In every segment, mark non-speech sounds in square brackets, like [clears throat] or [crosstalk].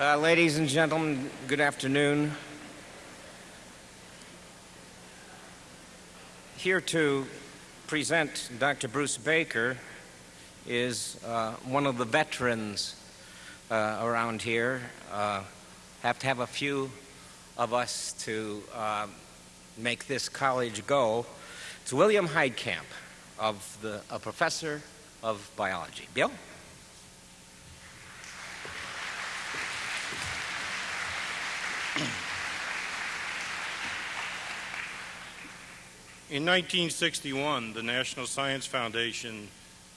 Uh, ladies and gentlemen, good afternoon. Here to present Dr. Bruce Baker is uh, one of the veterans uh, around here. Uh, have to have a few of us to uh, make this college go. It's William Heidcamp, of the, a professor of biology. Bill? In 1961, the National Science Foundation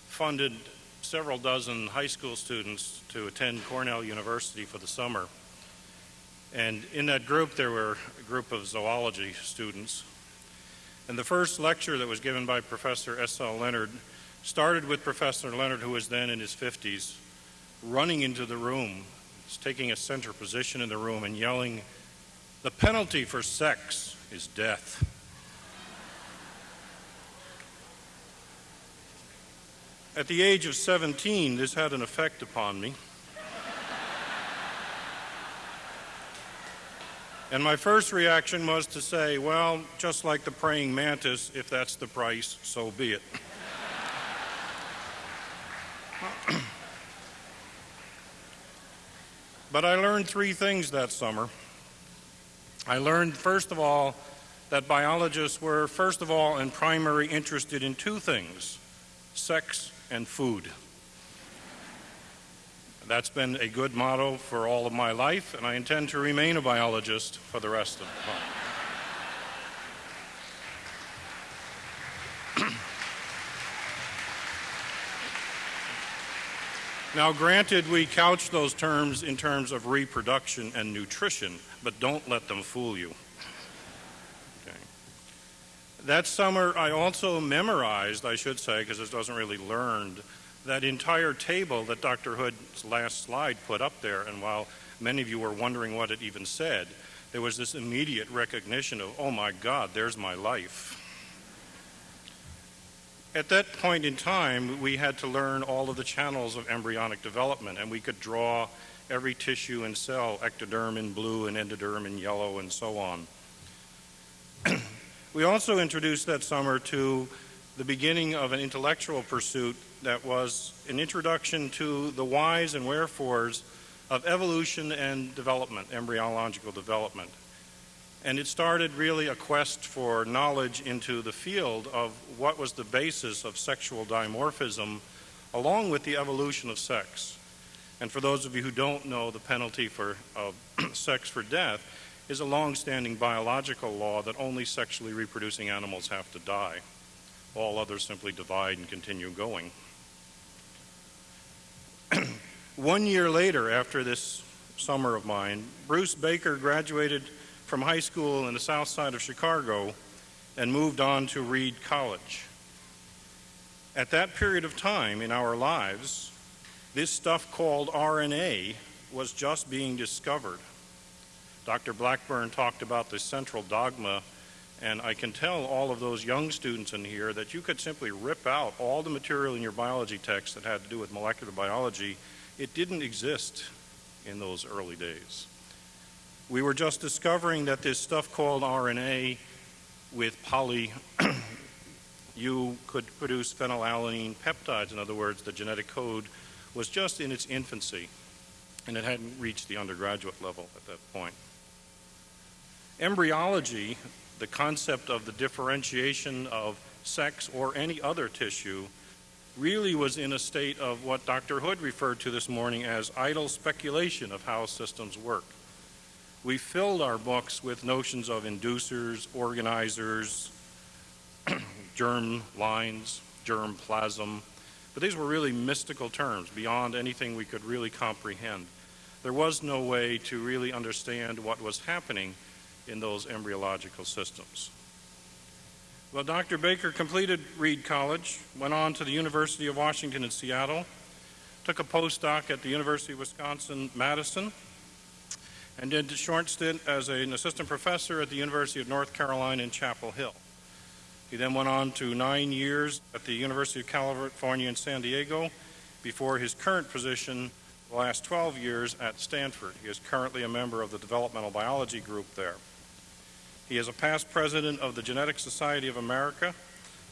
funded several dozen high school students to attend Cornell University for the summer. And in that group, there were a group of zoology students. And the first lecture that was given by Professor S.L. Leonard started with Professor Leonard, who was then in his 50s, running into the room, taking a center position in the room, and yelling, The penalty for sex is death. At the age of 17, this had an effect upon me. And my first reaction was to say, well, just like the praying mantis, if that's the price, so be it. but I learned three things that summer. I learned, first of all, that biologists were, first of all and primary, interested in two things sex and food. That's been a good motto for all of my life, and I intend to remain a biologist for the rest of the [clears throat] time. now, granted, we couch those terms in terms of reproduction and nutrition, but don't let them fool you. That summer, I also memorized, I should say, because it wasn't really learned, that entire table that Dr. Hood's last slide put up there. And while many of you were wondering what it even said, there was this immediate recognition of, oh my God, there's my life. At that point in time, we had to learn all of the channels of embryonic development, and we could draw every tissue and cell, ectoderm in blue and endoderm in yellow, and so on. We also introduced that summer to the beginning of an intellectual pursuit that was an introduction to the whys and wherefores of evolution and development, embryological development. And it started really a quest for knowledge into the field of what was the basis of sexual dimorphism along with the evolution of sex. And for those of you who don't know the penalty for [clears throat] sex for death, is a long-standing biological law that only sexually reproducing animals have to die. All others simply divide and continue going. [clears throat] One year later, after this summer of mine, Bruce Baker graduated from high school in the south side of Chicago and moved on to Reed College. At that period of time in our lives, this stuff called RNA was just being discovered. Dr. Blackburn talked about the central dogma, and I can tell all of those young students in here that you could simply rip out all the material in your biology text that had to do with molecular biology. It didn't exist in those early days. We were just discovering that this stuff called RNA with poly [coughs] you could produce phenylalanine peptides. In other words, the genetic code was just in its infancy, and it hadn't reached the undergraduate level at that point. Embryology, the concept of the differentiation of sex or any other tissue, really was in a state of what Dr. Hood referred to this morning as idle speculation of how systems work. We filled our books with notions of inducers, organizers, [clears throat] germ lines, germ plasm, but these were really mystical terms beyond anything we could really comprehend. There was no way to really understand what was happening in those embryological systems. Well, Dr. Baker completed Reed College, went on to the University of Washington in Seattle, took a postdoc at the University of Wisconsin-Madison, and did a short stint as an assistant professor at the University of North Carolina in Chapel Hill. He then went on to nine years at the University of California in San Diego before his current position the last 12 years at Stanford. He is currently a member of the developmental biology group there. He is a past president of the Genetic Society of America,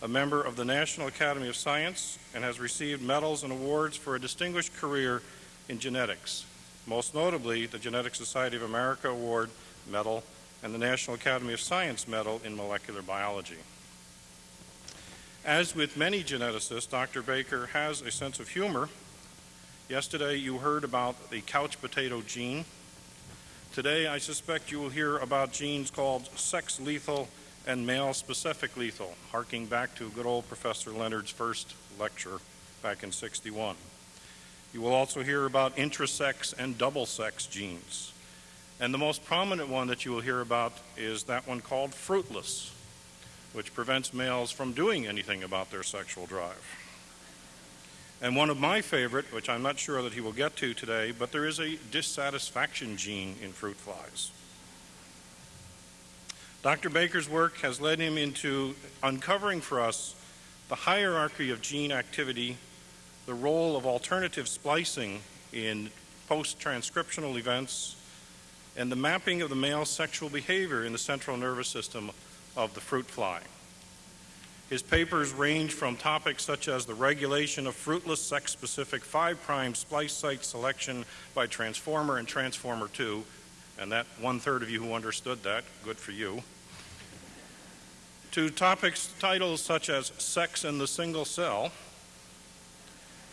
a member of the National Academy of Science, and has received medals and awards for a distinguished career in genetics, most notably the Genetic Society of America Award Medal and the National Academy of Science Medal in Molecular Biology. As with many geneticists, Dr. Baker has a sense of humor. Yesterday you heard about the couch potato gene. Today I suspect you will hear about genes called sex lethal and male specific lethal, harking back to good old Professor Leonard's first lecture back in 61. You will also hear about intersex and double sex genes. And the most prominent one that you will hear about is that one called fruitless, which prevents males from doing anything about their sexual drive. And one of my favorite, which I'm not sure that he will get to today, but there is a dissatisfaction gene in fruit flies. Dr. Baker's work has led him into uncovering for us the hierarchy of gene activity, the role of alternative splicing in post-transcriptional events, and the mapping of the male sexual behavior in the central nervous system of the fruit fly. His papers range from topics such as the regulation of fruitless sex-specific 5' splice site selection by transformer and transformer 2, and that one-third of you who understood that, good for you, to topics, titles such as sex in the single cell,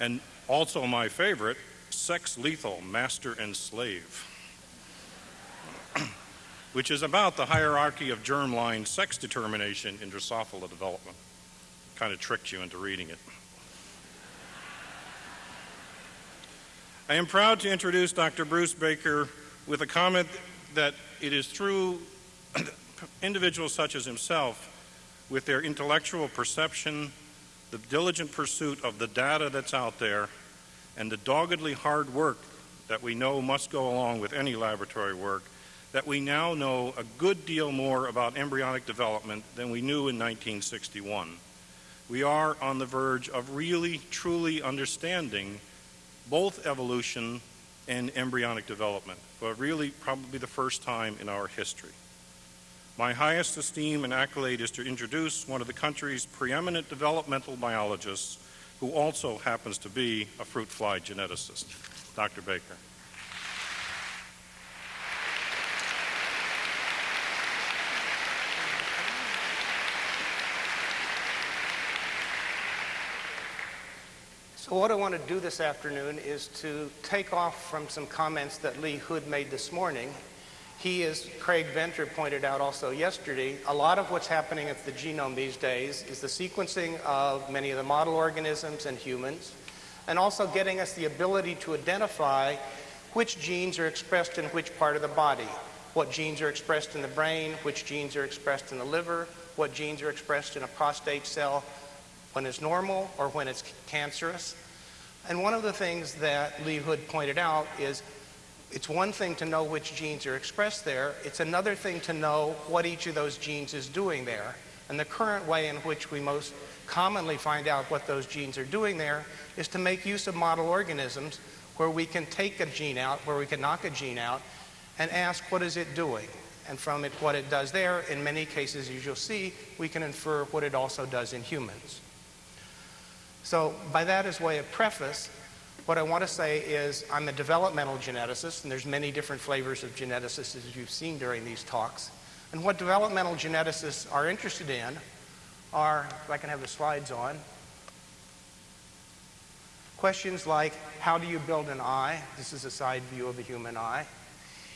and also my favorite, sex lethal, master and slave [clears throat] which is about the hierarchy of germline sex determination in Drosophila development. Kind of tricked you into reading it. I am proud to introduce Dr. Bruce Baker with a comment that it is through [coughs] individuals such as himself, with their intellectual perception, the diligent pursuit of the data that's out there, and the doggedly hard work that we know must go along with any laboratory work, that we now know a good deal more about embryonic development than we knew in 1961. We are on the verge of really, truly understanding both evolution and embryonic development, but really probably the first time in our history. My highest esteem and accolade is to introduce one of the country's preeminent developmental biologists who also happens to be a fruit fly geneticist, Dr. Baker. So what I want to do this afternoon is to take off from some comments that Lee Hood made this morning. He, as Craig Venter pointed out also yesterday, a lot of what's happening at the genome these days is the sequencing of many of the model organisms and humans, and also getting us the ability to identify which genes are expressed in which part of the body, what genes are expressed in the brain, which genes are expressed in the liver, what genes are expressed in a prostate cell, when it's normal or when it's cancerous. And one of the things that Lee Hood pointed out is it's one thing to know which genes are expressed there. It's another thing to know what each of those genes is doing there. And the current way in which we most commonly find out what those genes are doing there is to make use of model organisms where we can take a gene out, where we can knock a gene out, and ask what is it doing. And from it, what it does there, in many cases, as you'll see, we can infer what it also does in humans. So by that as way of preface, what I want to say is I'm a developmental geneticist, and there's many different flavors of geneticists as you've seen during these talks. And what developmental geneticists are interested in are, if I can have the slides on, questions like how do you build an eye? This is a side view of a human eye.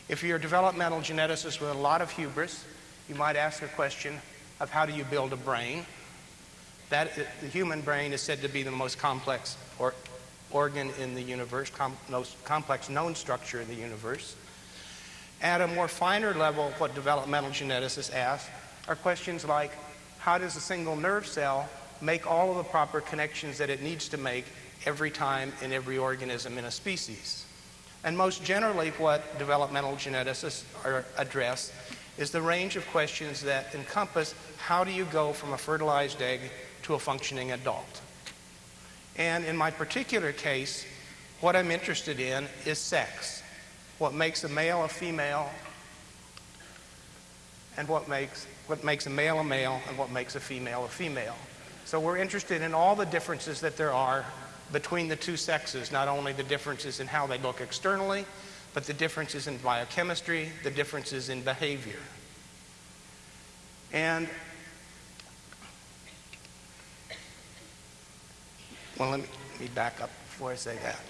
If you're a developmental geneticist with a lot of hubris, you might ask a question of how do you build a brain? That, the human brain is said to be the most complex or, organ in the universe, com, most complex known structure in the universe. At a more finer level, what developmental geneticists ask are questions like, how does a single nerve cell make all of the proper connections that it needs to make every time in every organism in a species? And most generally, what developmental geneticists are, address is the range of questions that encompass how do you go from a fertilized egg to a functioning adult. And in my particular case, what I'm interested in is sex. What makes a male a female, and what makes, what makes a male a male, and what makes a female a female. So we're interested in all the differences that there are between the two sexes, not only the differences in how they look externally, but the differences in biochemistry, the differences in behavior. And well, let me, let me back up before I say that.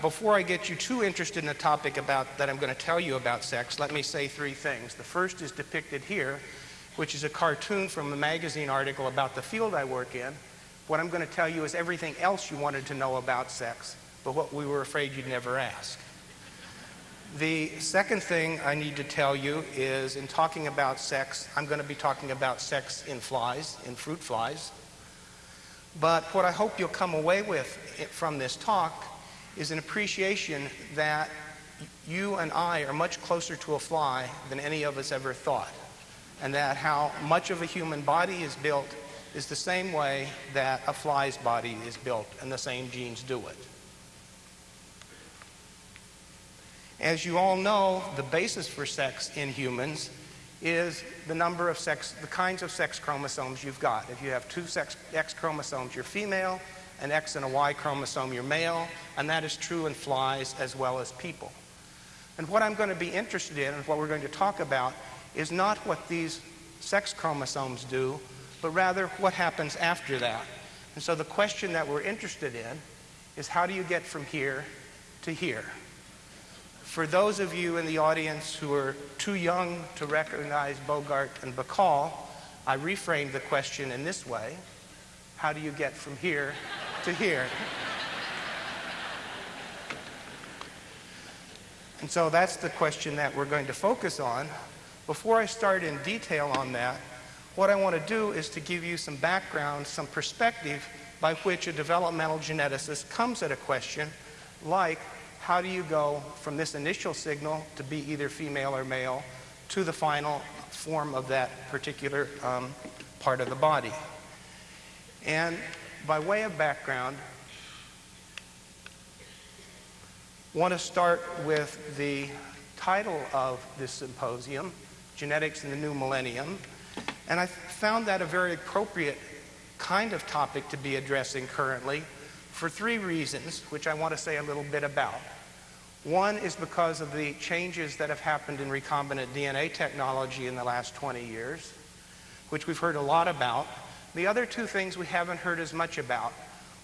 Before I get you too interested in the topic about that I'm going to tell you about sex, let me say three things. The first is depicted here, which is a cartoon from a magazine article about the field I work in. What I'm going to tell you is everything else you wanted to know about sex, but what we were afraid you'd never ask. The second thing I need to tell you is in talking about sex, I'm going to be talking about sex in flies, in fruit flies. But what I hope you'll come away with from this talk is an appreciation that you and I are much closer to a fly than any of us ever thought. And that how much of a human body is built is the same way that a fly's body is built, and the same genes do it. As you all know, the basis for sex in humans is the number of sex, the kinds of sex chromosomes you've got. If you have two sex, X chromosomes, you're female, an X and a Y chromosome, you're male, and that is true in flies as well as people. And what I'm going to be interested in and what we're going to talk about is not what these sex chromosomes do, but rather what happens after that. And so the question that we're interested in is how do you get from here to here? For those of you in the audience who are too young to recognize Bogart and Bacall, I reframed the question in this way How do you get from here to here? And so that's the question that we're going to focus on. Before I start in detail on that, what I want to do is to give you some background, some perspective by which a developmental geneticist comes at a question like how do you go from this initial signal to be either female or male to the final form of that particular um, part of the body. And by way of background, want to start with the title of this symposium, Genetics in the New Millennium. And I found that a very appropriate kind of topic to be addressing currently for three reasons, which I want to say a little bit about. One is because of the changes that have happened in recombinant DNA technology in the last 20 years, which we've heard a lot about. The other two things we haven't heard as much about.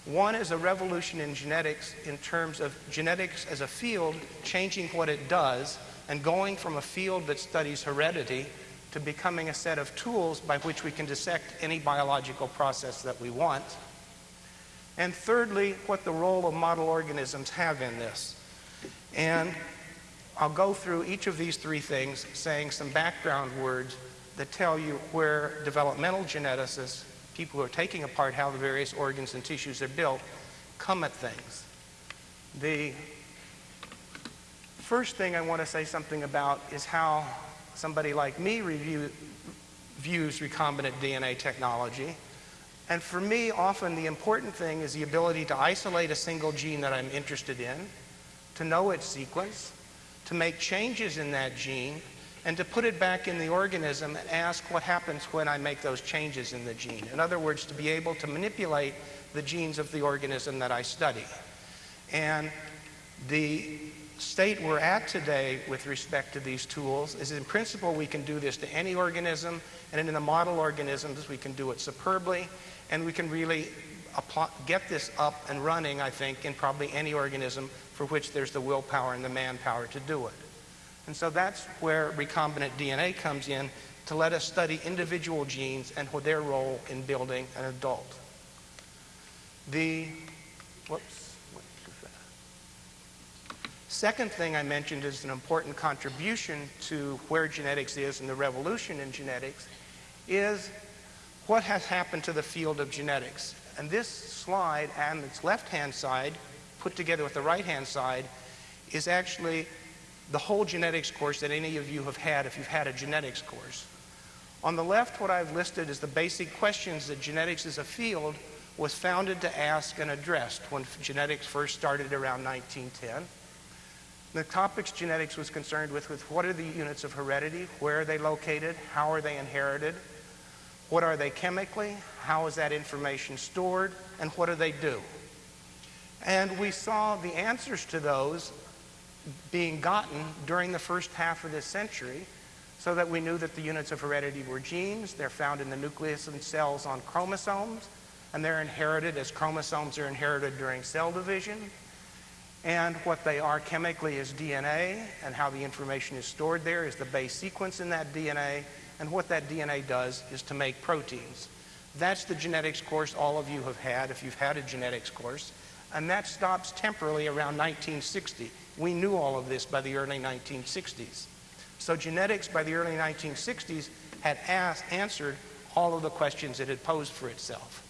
One is a revolution in genetics in terms of genetics as a field changing what it does and going from a field that studies heredity to becoming a set of tools by which we can dissect any biological process that we want. And thirdly, what the role of model organisms have in this. And I'll go through each of these three things saying some background words that tell you where developmental geneticists, people who are taking apart how the various organs and tissues are built, come at things. The first thing I want to say something about is how somebody like me review, views recombinant DNA technology. And for me, often the important thing is the ability to isolate a single gene that I'm interested in to know its sequence, to make changes in that gene, and to put it back in the organism and ask what happens when I make those changes in the gene. In other words, to be able to manipulate the genes of the organism that I study. And the state we're at today with respect to these tools is in principle we can do this to any organism, and in the model organisms we can do it superbly, and we can really get this up and running, I think, in probably any organism for which there's the willpower and the manpower to do it. And so that's where recombinant DNA comes in to let us study individual genes and their role in building an adult. The, whoops, Second thing I mentioned is an important contribution to where genetics is and the revolution in genetics is what has happened to the field of genetics. And this slide on its left-hand side put together with the right-hand side is actually the whole genetics course that any of you have had if you've had a genetics course. On the left, what I've listed is the basic questions that genetics as a field was founded to ask and addressed when genetics first started around 1910. The topics genetics was concerned with was what are the units of heredity, where are they located, how are they inherited, what are they chemically, how is that information stored, and what do they do? And we saw the answers to those being gotten during the first half of this century so that we knew that the units of heredity were genes. They're found in the nucleus and cells on chromosomes, and they're inherited as chromosomes are inherited during cell division. And what they are chemically is DNA, and how the information is stored there is the base sequence in that DNA, and what that DNA does is to make proteins. That's the genetics course all of you have had if you've had a genetics course, and that stops temporarily around 1960. We knew all of this by the early 1960s. So genetics by the early 1960s had asked, answered all of the questions it had posed for itself.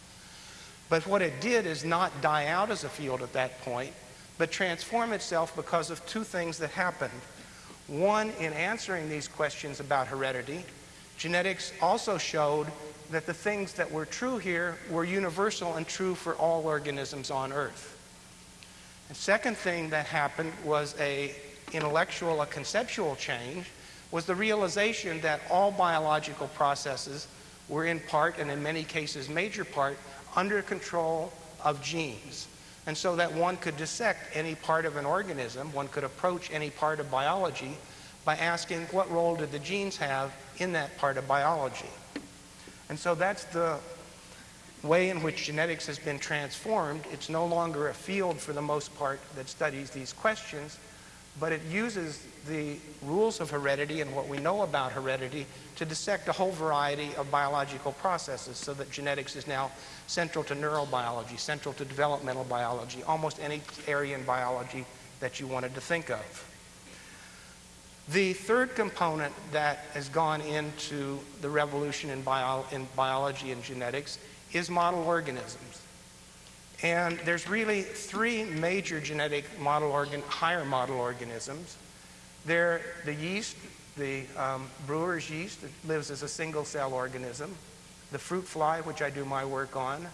But what it did is not die out as a field at that point, but transform itself because of two things that happened. One, in answering these questions about heredity, genetics also showed that the things that were true here were universal and true for all organisms on Earth. The second thing that happened was a intellectual, a conceptual change, was the realization that all biological processes were in part, and in many cases major part, under control of genes. And so that one could dissect any part of an organism, one could approach any part of biology by asking what role did the genes have in that part of biology. And so that's the way in which genetics has been transformed. It's no longer a field for the most part that studies these questions, but it uses the rules of heredity and what we know about heredity to dissect a whole variety of biological processes so that genetics is now central to neurobiology, central to developmental biology, almost any area in biology that you wanted to think of. The third component that has gone into the revolution in, bio in biology and genetics is model organisms. And there's really three major genetic model organ, higher model organisms. They're the yeast, the um, brewer's yeast that lives as a single cell organism, the fruit fly, which I do my work on,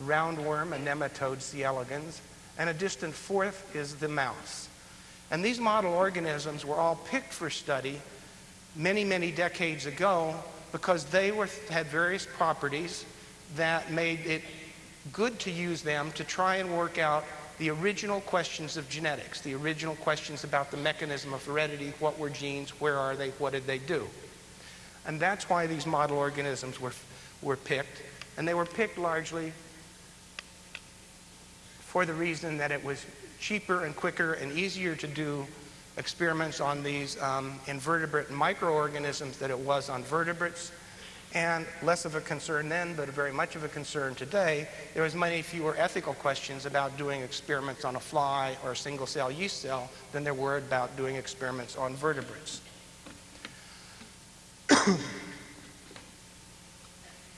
roundworm, a nematode, C. elegans, and a distant fourth is the mouse. And these model organisms were all picked for study many, many decades ago because they were, had various properties that made it good to use them to try and work out the original questions of genetics, the original questions about the mechanism of heredity, what were genes, where are they, what did they do. And that's why these model organisms were, were picked. And they were picked largely for the reason that it was cheaper and quicker and easier to do experiments on these um, invertebrate microorganisms than it was on vertebrates and less of a concern then, but very much of a concern today, there was many fewer ethical questions about doing experiments on a fly or a single cell yeast cell than there were about doing experiments on vertebrates. [coughs]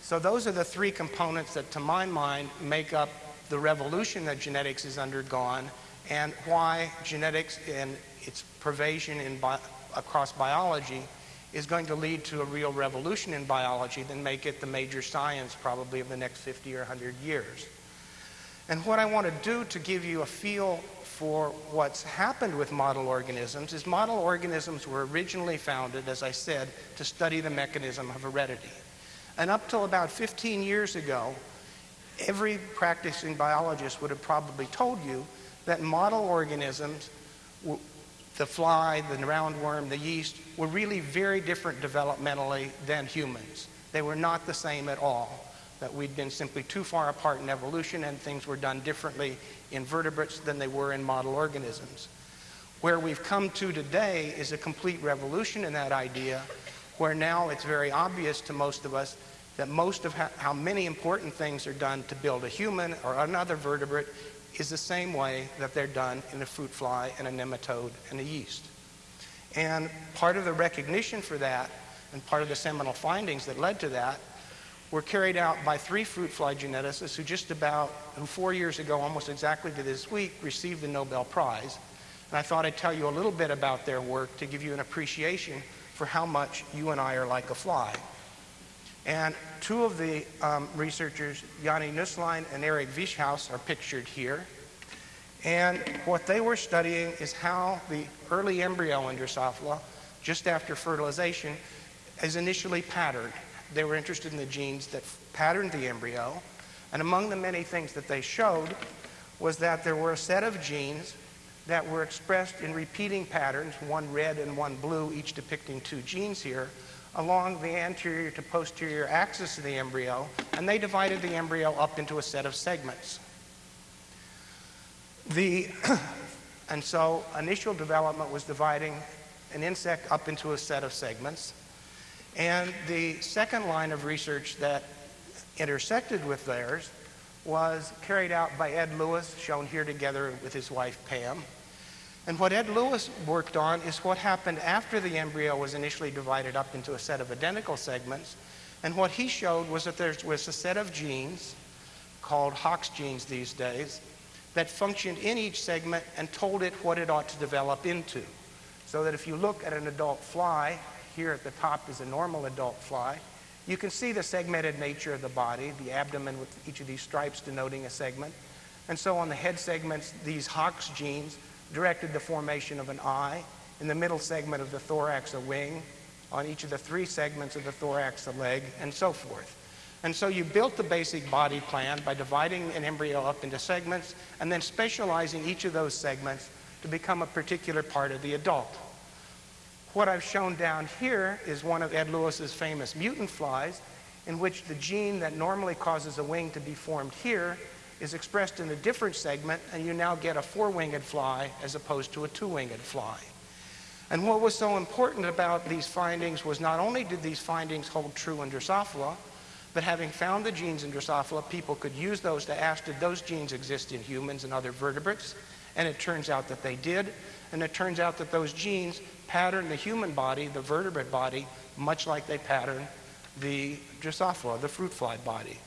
so those are the three components that, to my mind, make up the revolution that genetics has undergone and why genetics and its pervasion in bi across biology is going to lead to a real revolution in biology then make it the major science probably of the next 50 or 100 years. And what I want to do to give you a feel for what's happened with model organisms is model organisms were originally founded, as I said, to study the mechanism of heredity. And up till about 15 years ago, every practicing biologist would have probably told you that model organisms the fly, the roundworm, the yeast, were really very different developmentally than humans. They were not the same at all. That we'd been simply too far apart in evolution and things were done differently in vertebrates than they were in model organisms. Where we've come to today is a complete revolution in that idea, where now it's very obvious to most of us that most of how many important things are done to build a human or another vertebrate is the same way that they're done in a fruit fly and a nematode and a yeast. And part of the recognition for that and part of the seminal findings that led to that were carried out by three fruit fly geneticists who just about, who four years ago, almost exactly to this week, received the Nobel Prize. And I thought I'd tell you a little bit about their work to give you an appreciation for how much you and I are like a fly. And two of the um, researchers, Janni Nusslein and Eric Wieschaus, are pictured here. And what they were studying is how the early embryo in Drosophila, just after fertilization, is initially patterned. They were interested in the genes that patterned the embryo. And among the many things that they showed was that there were a set of genes that were expressed in repeating patterns, one red and one blue, each depicting two genes here, along the anterior to posterior axis of the embryo, and they divided the embryo up into a set of segments. The, [clears throat] and so initial development was dividing an insect up into a set of segments. And the second line of research that intersected with theirs was carried out by Ed Lewis, shown here together with his wife Pam. And what Ed Lewis worked on is what happened after the embryo was initially divided up into a set of identical segments. And what he showed was that there was a set of genes, called Hox genes these days, that functioned in each segment and told it what it ought to develop into. So that if you look at an adult fly, here at the top is a normal adult fly, you can see the segmented nature of the body, the abdomen with each of these stripes denoting a segment. And so on the head segments, these Hox genes directed the formation of an eye. In the middle segment of the thorax, a wing. On each of the three segments of the thorax, a leg, and so forth. And so you built the basic body plan by dividing an embryo up into segments and then specializing each of those segments to become a particular part of the adult. What I've shown down here is one of Ed Lewis's famous mutant flies, in which the gene that normally causes a wing to be formed here is expressed in a different segment, and you now get a four-winged fly as opposed to a two-winged fly. And what was so important about these findings was not only did these findings hold true in Drosophila, but having found the genes in Drosophila, people could use those to ask did those genes exist in humans and other vertebrates? And it turns out that they did. And it turns out that those genes pattern the human body, the vertebrate body, much like they pattern the Drosophila, the fruit fly body.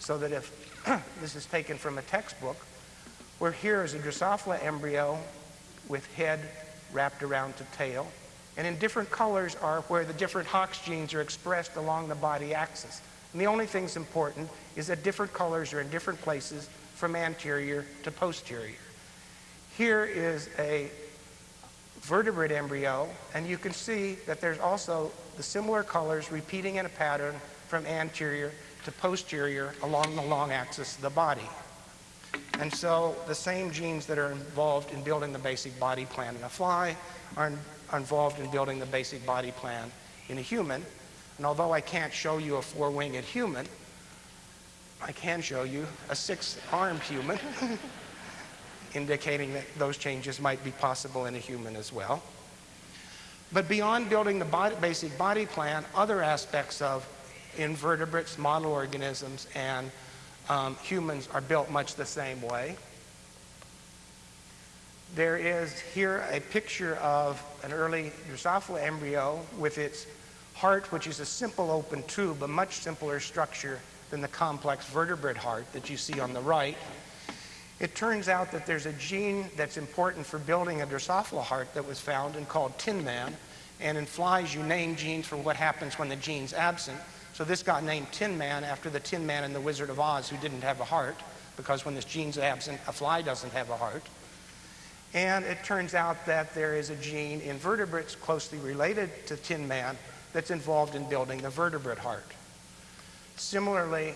So that if [clears throat] this is taken from a textbook, where here is a Drosophila embryo with head wrapped around to tail, and in different colors are where the different Hox genes are expressed along the body axis. And the only thing's important is that different colors are in different places from anterior to posterior. Here is a vertebrate embryo, and you can see that there's also the similar colors repeating in a pattern from anterior to posterior along the long axis of the body. And so the same genes that are involved in building the basic body plan in a fly are, in, are involved in building the basic body plan in a human. And although I can't show you a four-winged human, I can show you a six-armed human, [laughs] indicating that those changes might be possible in a human as well. But beyond building the body, basic body plan, other aspects of invertebrates, model organisms, and um, humans are built much the same way. There is here a picture of an early Drosophila embryo with its heart, which is a simple open tube, a much simpler structure than the complex vertebrate heart that you see on the right. It turns out that there's a gene that's important for building a Drosophila heart that was found and called Tin Man. And in flies, you name genes for what happens when the gene's absent. So this got named Tin Man after the Tin Man in the Wizard of Oz who didn't have a heart, because when this gene's absent, a fly doesn't have a heart. And it turns out that there is a gene in vertebrates closely related to Tin Man that's involved in building the vertebrate heart. Similarly,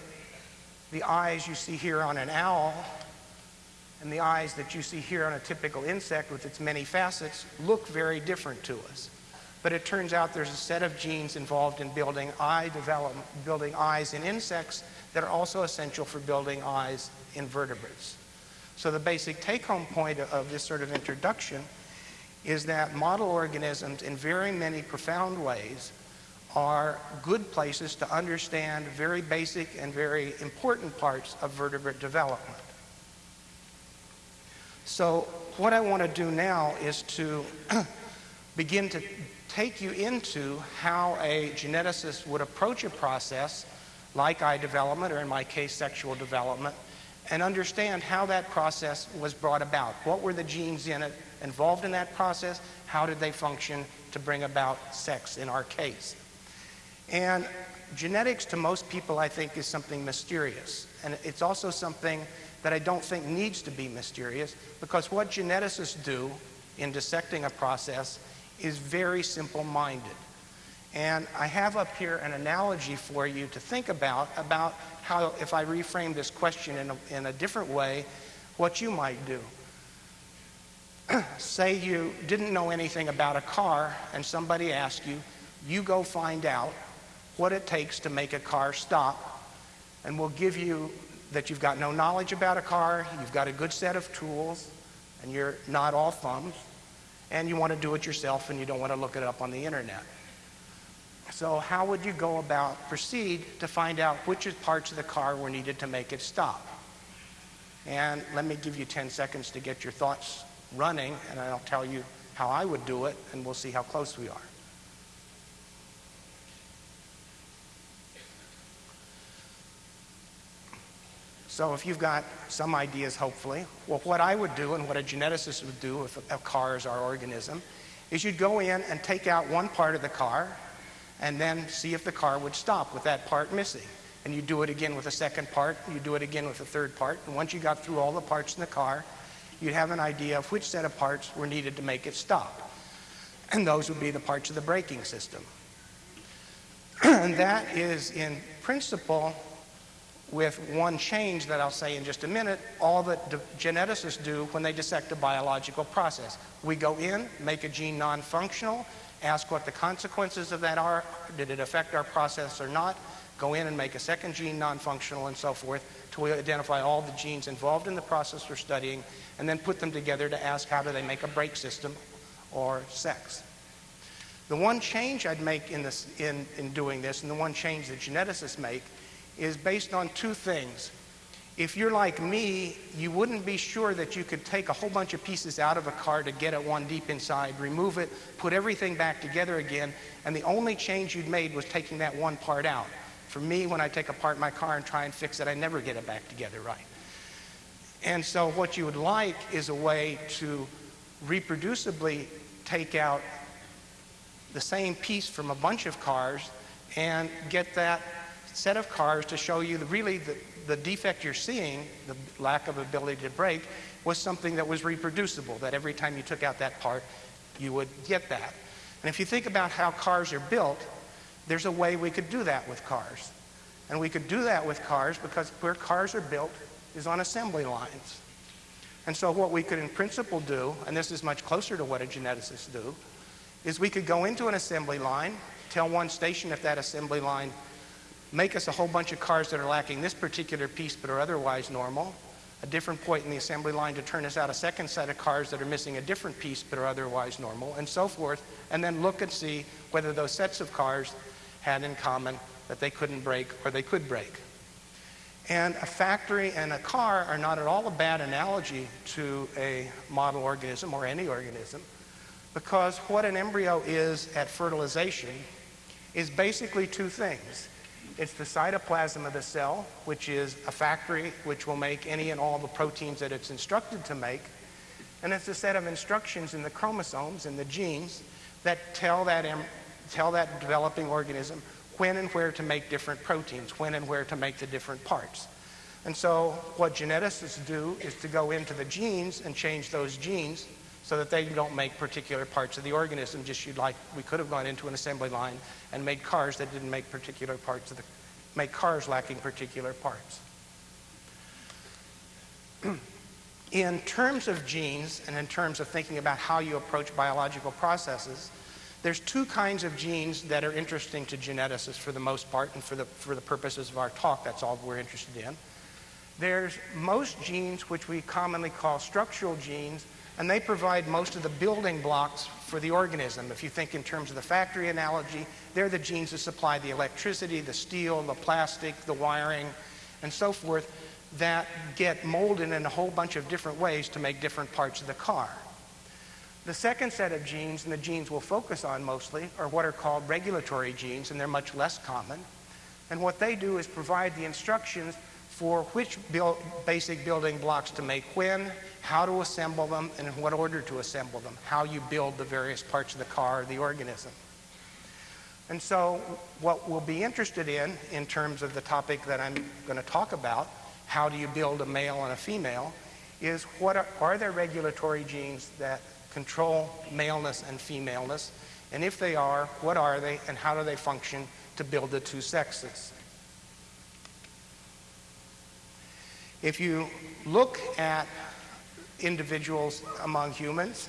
the eyes you see here on an owl and the eyes that you see here on a typical insect with its many facets look very different to us. But it turns out there's a set of genes involved in building eye development, building eyes in insects that are also essential for building eyes in vertebrates. So the basic take-home point of this sort of introduction is that model organisms in very many profound ways are good places to understand very basic and very important parts of vertebrate development. So what I want to do now is to [clears throat] begin to take you into how a geneticist would approach a process like eye development, or in my case, sexual development, and understand how that process was brought about. What were the genes in it involved in that process? How did they function to bring about sex in our case? And genetics to most people, I think, is something mysterious. And it's also something that I don't think needs to be mysterious because what geneticists do in dissecting a process is very simple-minded. And I have up here an analogy for you to think about, about how, if I reframe this question in a, in a different way, what you might do. [clears throat] Say you didn't know anything about a car and somebody asked you, you go find out what it takes to make a car stop and we'll give you that you've got no knowledge about a car, you've got a good set of tools, and you're not all thumbs, and you want to do it yourself and you don't want to look it up on the internet. So how would you go about proceed to find out which parts of the car were needed to make it stop? And let me give you 10 seconds to get your thoughts running, and I'll tell you how I would do it, and we'll see how close we are. So if you've got some ideas, hopefully, well, what I would do and what a geneticist would do if a car is our organism is you'd go in and take out one part of the car and then see if the car would stop with that part missing. And you do it again with a second part, you do it again with a third part, and once you got through all the parts in the car, you'd have an idea of which set of parts were needed to make it stop. [clears throat] And those would be the parts of the braking system. [clears throat] and that is, in principle, with one change that I'll say in just a minute, all that geneticists do when they dissect a biological process. We go in, make a gene non-functional, ask what the consequences of that are, did it affect our process or not, go in and make a second gene non-functional and so forth to identify all the genes involved in the process we're studying and then put them together to ask how do they make a brake system or sex. The one change I'd make in, this, in, in doing this and the one change that geneticists make is based on two things. If you're like me, you wouldn't be sure that you could take a whole bunch of pieces out of a car to get it one deep inside, remove it, put everything back together again, and the only change you'd made was taking that one part out. For me, when I take apart my car and try and fix it, I never get it back together right. And so what you would like is a way to reproducibly take out the same piece from a bunch of cars and get that set of cars to show you the, really the, the defect you're seeing, the lack of ability to brake, was something that was reproducible, that every time you took out that part, you would get that. And if you think about how cars are built, there's a way we could do that with cars. And we could do that with cars because where cars are built is on assembly lines. And so what we could in principle do, and this is much closer to what a geneticist do, is we could go into an assembly line, tell one station if that assembly line make us a whole bunch of cars that are lacking this particular piece but are otherwise normal, a different point in the assembly line to turn us out a second set of cars that are missing a different piece but are otherwise normal, and so forth, and then look and see whether those sets of cars had in common that they couldn't brake or they could brake. And a factory and a car are not at all a bad analogy to a model organism or any organism because what an embryo is at fertilization is basically two things. It's the cytoplasm of the cell, which is a factory which will make any and all the proteins that it's instructed to make. And it's a set of instructions in the chromosomes and the genes that tell that, tell that developing organism when and where to make different proteins, when and where to make the different parts. And so what geneticists do is to go into the genes and change those genes so that they don't make particular parts of the organism. Just you'd like, we could have gone into an assembly line and made cars that didn't make particular parts of the, make cars lacking particular parts. [clears throat] in terms of genes and in terms of thinking about how you approach biological processes, there's two kinds of genes that are interesting to geneticists for the most part and for the, for the purposes of our talk, that's all we're interested in. There's most genes which we commonly call structural genes and they provide most of the building blocks for the organism. If you think in terms of the factory analogy, they're the genes that supply the electricity, the steel, the plastic, the wiring, and so forth that get molded in a whole bunch of different ways to make different parts of the car. The second set of genes, and the genes we'll focus on mostly, are what are called regulatory genes, and they're much less common. And what they do is provide the instructions for which build, basic building blocks to make when, how to assemble them, and in what order to assemble them, how you build the various parts of the car or the organism. And so what we'll be interested in, in terms of the topic that I'm going to talk about, how do you build a male and a female, is what are, are there regulatory genes that control maleness and femaleness? And if they are, what are they and how do they function to build the two sexes? If you look at individuals among humans,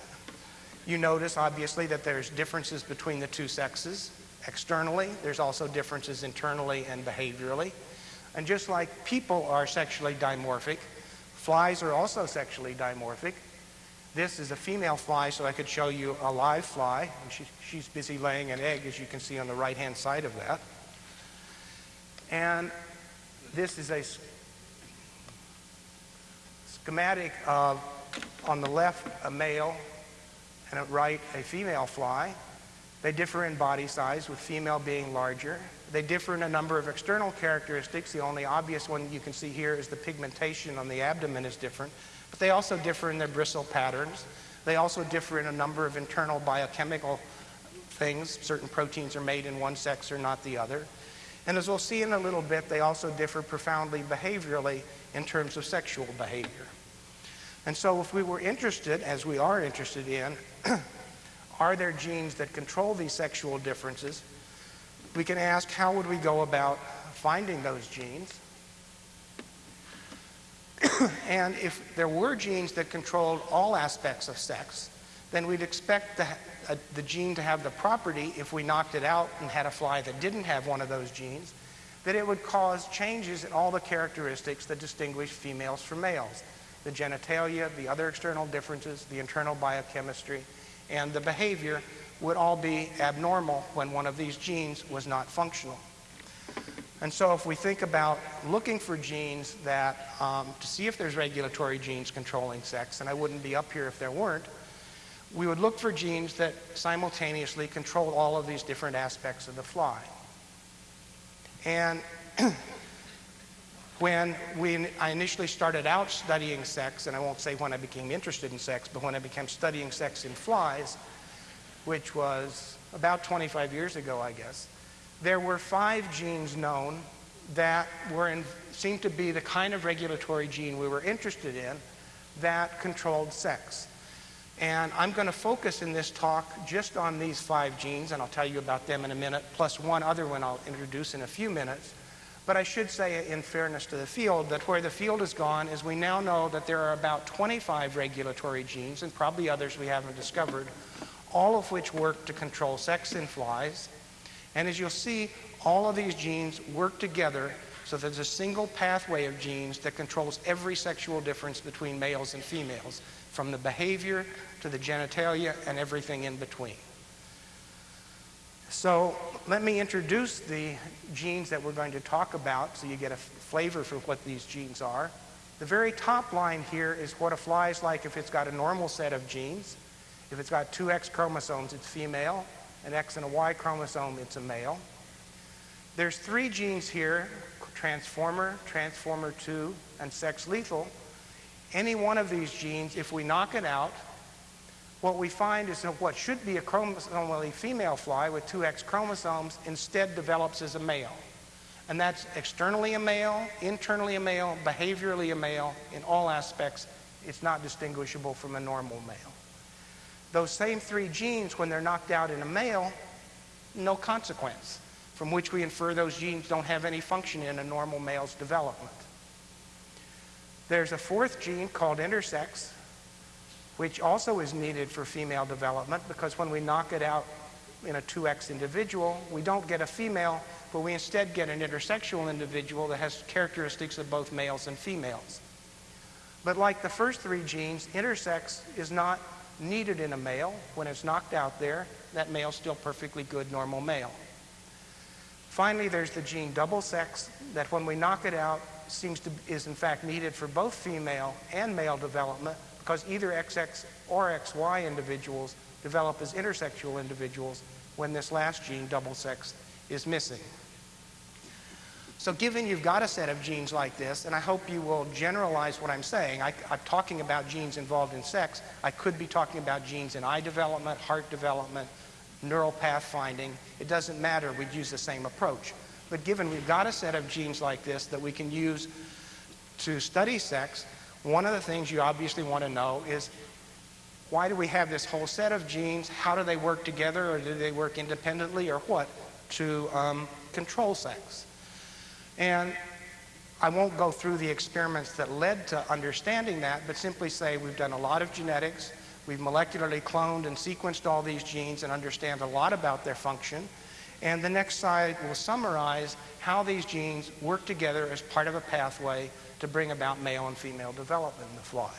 you notice obviously that there's differences between the two sexes. Externally, there's also differences internally and behaviorally. And just like people are sexually dimorphic, flies are also sexually dimorphic. This is a female fly, so I could show you a live fly. And she, she's busy laying an egg, as you can see on the right-hand side of that. And this is a schematic of, on the left, a male, and at right, a female fly. They differ in body size, with female being larger. They differ in a number of external characteristics. The only obvious one you can see here is the pigmentation on the abdomen is different. But they also differ in their bristle patterns. They also differ in a number of internal biochemical things. Certain proteins are made in one sex or not the other. And as we'll see in a little bit, they also differ profoundly behaviorally in terms of sexual behavior. And so if we were interested, as we are interested in, [clears throat] are there genes that control these sexual differences? We can ask how would we go about finding those genes? [clears throat] and if there were genes that controlled all aspects of sex, then we'd expect the, uh, the gene to have the property, if we knocked it out and had a fly that didn't have one of those genes, that it would cause changes in all the characteristics that distinguish females from males. The genitalia, the other external differences, the internal biochemistry, and the behavior would all be abnormal when one of these genes was not functional. And so if we think about looking for genes that, um, to see if there's regulatory genes controlling sex, and I wouldn't be up here if there weren't, we would look for genes that simultaneously control all of these different aspects of the fly. And [clears throat] when we, I initially started out studying sex, and I won't say when I became interested in sex, but when I became studying sex in flies, which was about 25 years ago, I guess, there were five genes known that were in, seemed to be the kind of regulatory gene we were interested in that controlled sex. And I'm going to focus in this talk just on these five genes, and I'll tell you about them in a minute, plus one other one I'll introduce in a few minutes. But I should say, in fairness to the field, that where the field has gone is we now know that there are about 25 regulatory genes, and probably others we haven't discovered, all of which work to control sex in flies. And as you'll see, all of these genes work together so there's a single pathway of genes that controls every sexual difference between males and females, from the behavior to the genitalia and everything in between. So let me introduce the genes that we're going to talk about so you get a flavor for what these genes are. The very top line here is what a fly is like if it's got a normal set of genes. If it's got two X chromosomes, it's female. An X and a Y chromosome, it's a male. There's three genes here, transformer, transformer 2, and sex lethal. Any one of these genes, if we knock it out, what we find is that what should be a chromosomally female fly with two X chromosomes instead develops as a male. And that's externally a male, internally a male, behaviorally a male. In all aspects, it's not distinguishable from a normal male. Those same three genes, when they're knocked out in a male, no consequence, from which we infer those genes don't have any function in a normal male's development. There's a fourth gene called intersex, which also is needed for female development because when we knock it out in a 2X individual, we don't get a female, but we instead get an intersexual individual that has characteristics of both males and females. But like the first three genes, intersex is not needed in a male. When it's knocked out there, that male's still perfectly good normal male. Finally, there's the gene double sex that when we knock it out seems to is in fact needed for both female and male development because either XX or XY individuals develop as intersexual individuals when this last gene, double sex, is missing. So given you've got a set of genes like this, and I hope you will generalize what I'm saying, I, am talking about genes involved in sex. I could be talking about genes in eye development, heart development, neural pathfinding, it doesn't matter, we'd use the same approach. But given we've got a set of genes like this that we can use to study sex, one of the things you obviously want to know is why do we have this whole set of genes? How do they work together, or do they work independently, or what, to um, control sex? And I won't go through the experiments that led to understanding that, but simply say we've done a lot of genetics, we've molecularly cloned and sequenced all these genes and understand a lot about their function. And the next slide will summarize how these genes work together as part of a pathway to bring about male and female development in the fly.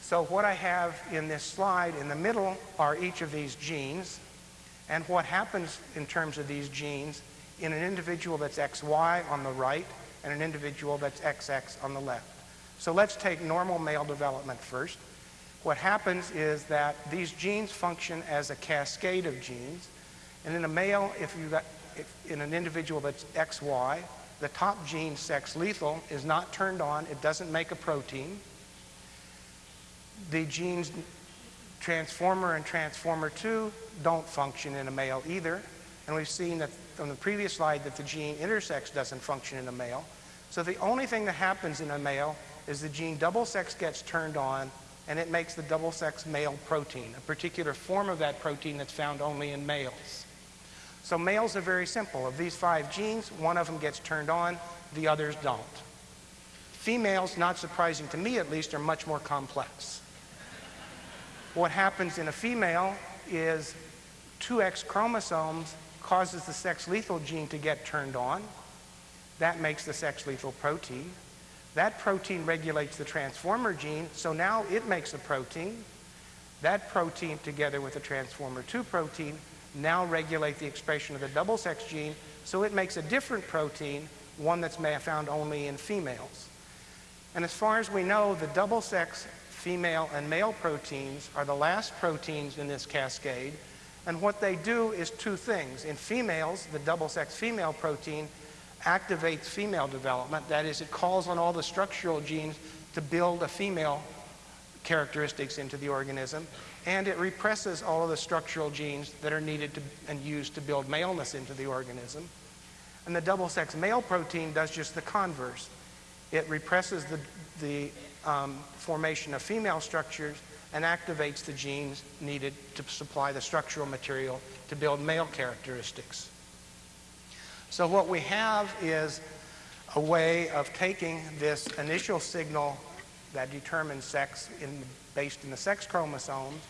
So what I have in this slide in the middle are each of these genes. And what happens in terms of these genes in an individual that's XY on the right and an individual that's XX on the left. So let's take normal male development first. What happens is that these genes function as a cascade of genes. And in a male, if you got if in an individual that's XY, the top gene, sex lethal, is not turned on. It doesn't make a protein. The genes transformer and transformer 2 don't function in a male either. And we've seen that from the previous slide that the gene intersex doesn't function in a male. So the only thing that happens in a male is the gene double sex gets turned on and it makes the double sex male protein, a particular form of that protein that's found only in males. So males are very simple. Of these five genes, one of them gets turned on, the others don't. Females, not surprising to me at least, are much more complex. What happens in a female is 2X chromosomes causes the sex lethal gene to get turned on. That makes the sex lethal protein. That protein regulates the transformer gene, so now it makes a protein. That protein, together with the transformer 2 protein, now regulate the expression of the double sex gene, so it makes a different protein, one that's found only in females. And as far as we know, the double sex female and male proteins are the last proteins in this cascade. And what they do is two things. In females, the double sex female protein activates female development. That is, it calls on all the structural genes to build a female characteristics into the organism. And it represses all of the structural genes that are needed to, and used to build maleness into the organism. And the double sex male protein does just the converse. It represses the, the um, formation of female structures and activates the genes needed to supply the structural material to build male characteristics. So what we have is a way of taking this initial signal that determines sex in, based in the sex chromosomes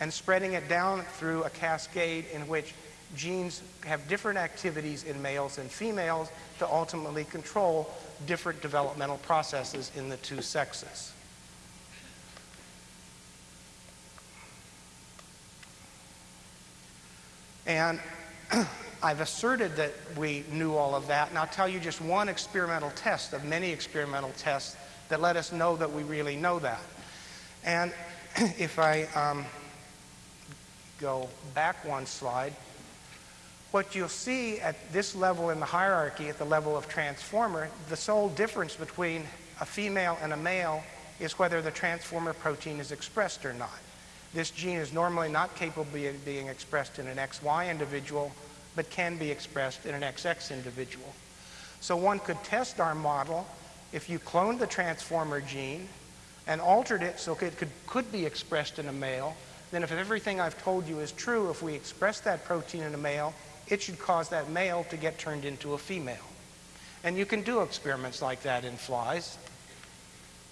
and spreading it down through a cascade in which genes have different activities in males and females to ultimately control different developmental processes in the two sexes. And [clears throat] I've asserted that we knew all of that, and I'll tell you just one experimental test of many experimental tests that let us know that we really know that. And [clears throat] if I um, go back one slide, what you'll see at this level in the hierarchy, at the level of transformer, the sole difference between a female and a male is whether the transformer protein is expressed or not. This gene is normally not capable of being expressed in an XY individual, but can be expressed in an XX individual. So one could test our model if you cloned the transformer gene and altered it so it could, could be expressed in a male, then if everything I've told you is true, if we express that protein in a male, it should cause that male to get turned into a female. And you can do experiments like that in flies.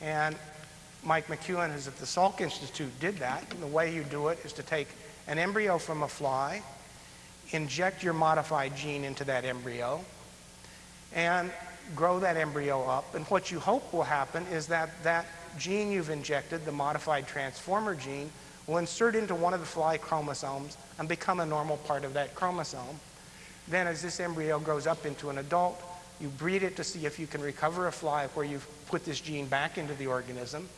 And Mike McKeown, who's at the Salk Institute, did that. And the way you do it is to take an embryo from a fly, inject your modified gene into that embryo, and grow that embryo up. And what you hope will happen is that that gene you've injected, the modified transformer gene, will insert into one of the fly chromosomes and become a normal part of that chromosome. Then as this embryo grows up into an adult, you breed it to see if you can recover a fly where you've put this gene back into the organism.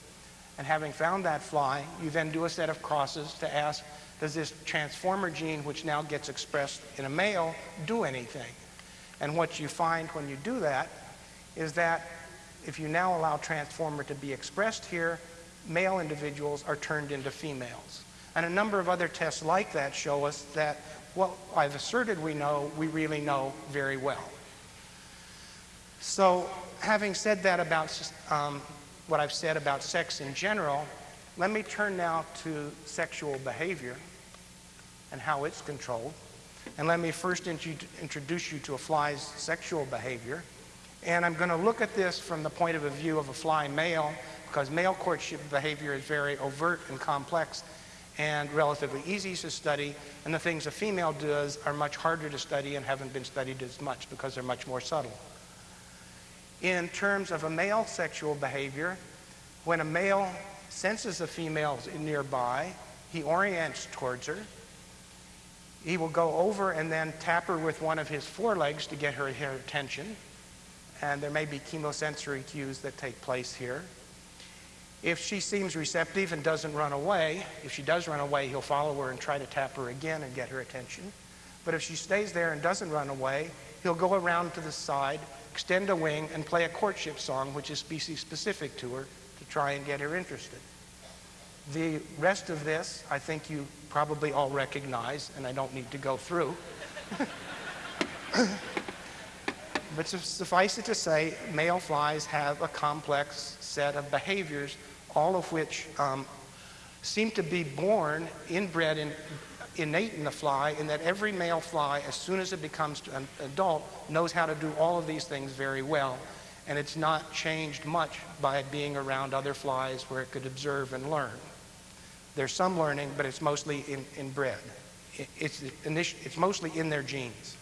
And having found that fly, you then do a set of crosses to ask, does this transformer gene, which now gets expressed in a male, do anything? And what you find when you do that is that if you now allow transformer to be expressed here, male individuals are turned into females. And a number of other tests like that show us that what I've asserted we know, we really know very well. So, having said that about um, what I've said about sex in general, let me turn now to sexual behavior and how it's controlled. And let me first introduce you to a fly's sexual behavior. And I'm going to look at this from the point of view of a fly male because male courtship behavior is very overt and complex and relatively easy to study. And the things a female does are much harder to study and haven't been studied as much because they're much more subtle. In terms of a male sexual behavior, when a male senses a female nearby, he orients towards her. He will go over and then tap her with one of his forelegs to get her, her attention. And there may be chemosensory cues that take place here. If she seems receptive and doesn't run away, if she does run away, he'll follow her and try to tap her again and get her attention. But if she stays there and doesn't run away, he'll go around to the side, extend a wing, and play a courtship song, which is species specific to her, to try and get her interested. The rest of this, I think you probably all recognize, and I don't need to go through. [laughs] but suffice it to say, male flies have a complex set of behaviors all of which um, seem to be born, inbred, in, innate in the fly, in that every male fly, as soon as it becomes an adult, knows how to do all of these things very well. And it's not changed much by being around other flies where it could observe and learn. There's some learning, but it's mostly in, inbred. It's, it's mostly in their genes.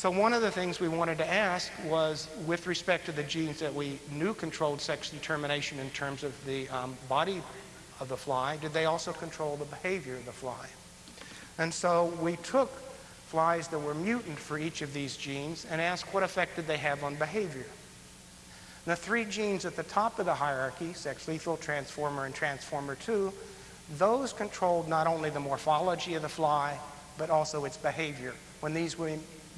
So one of the things we wanted to ask was, with respect to the genes that we knew controlled sex determination in terms of the um, body of the fly, did they also control the behavior of the fly? And so we took flies that were mutant for each of these genes and asked what effect did they have on behavior. The three genes at the top of the hierarchy, sex lethal, transformer, and transformer 2, those controlled not only the morphology of the fly, but also its behavior. When these were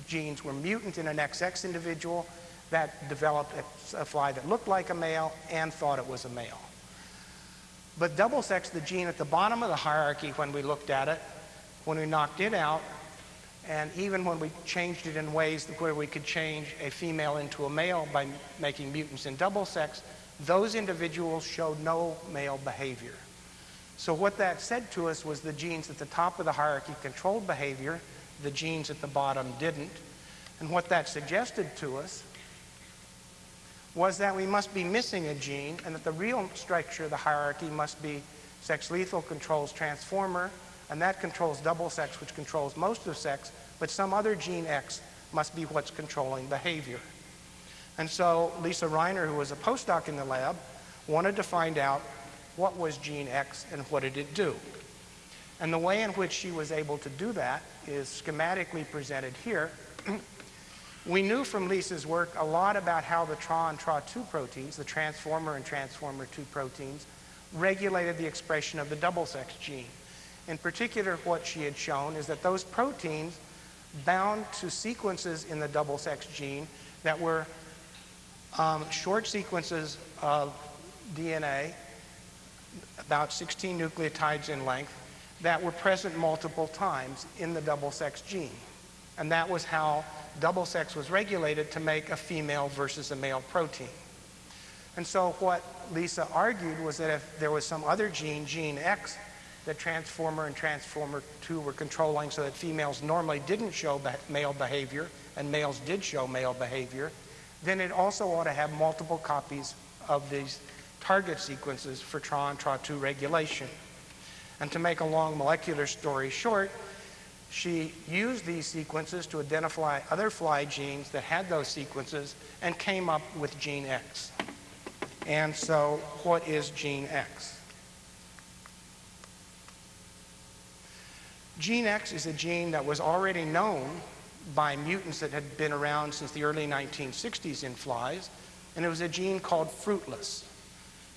genes were mutant in an XX individual that developed a, fly that looked like a male and thought it was a male. But double sex, the gene at the bottom of the hierarchy when we looked at it, when we knocked it out, and even when we changed it in ways where we could change a female into a male by making mutants in double sex, those individuals showed no male behavior. So what that said to us was the genes at the top of the hierarchy controlled behavior, the genes at the bottom didn't. And what that suggested to us was that we must be missing a gene and that the real structure of the hierarchy must be sex lethal controls transformer, and that controls double sex, which controls most of sex, but some other gene X must be what's controlling behavior. And so Lisa Ryner, who was a postdoc in the lab, wanted to find out what was gene X and what did it do. And the way in which she was able to do that is schematically presented here. [clears throat] we knew from Lisa's work a lot about how the TRA and TRA2 proteins, the transformer and transformer 2 proteins, regulated the expression of the double sex gene. In particular, what she had shown is that those proteins bound to sequences in the double sex gene that were um, short sequences of DNA, about 16 nucleotides in length, that were present multiple times in the double sex gene. And that was how double sex was regulated to make a female versus a male protein. And so what Lisa argued was that if there was some other gene, gene X, that transformer and transformer 2 were controlling so that females normally didn't show male behavior and males did show male behavior, then it also ought to have multiple copies of these target sequences for TRA and TRA2 regulation. And to make a long molecular story short, she used these sequences to identify other fly genes that had those sequences and came up with gene X. And so, what is gene X? Gene X is a gene that was already known by mutants that had been around since the early 1960s in flies, and it was a gene called fruitless.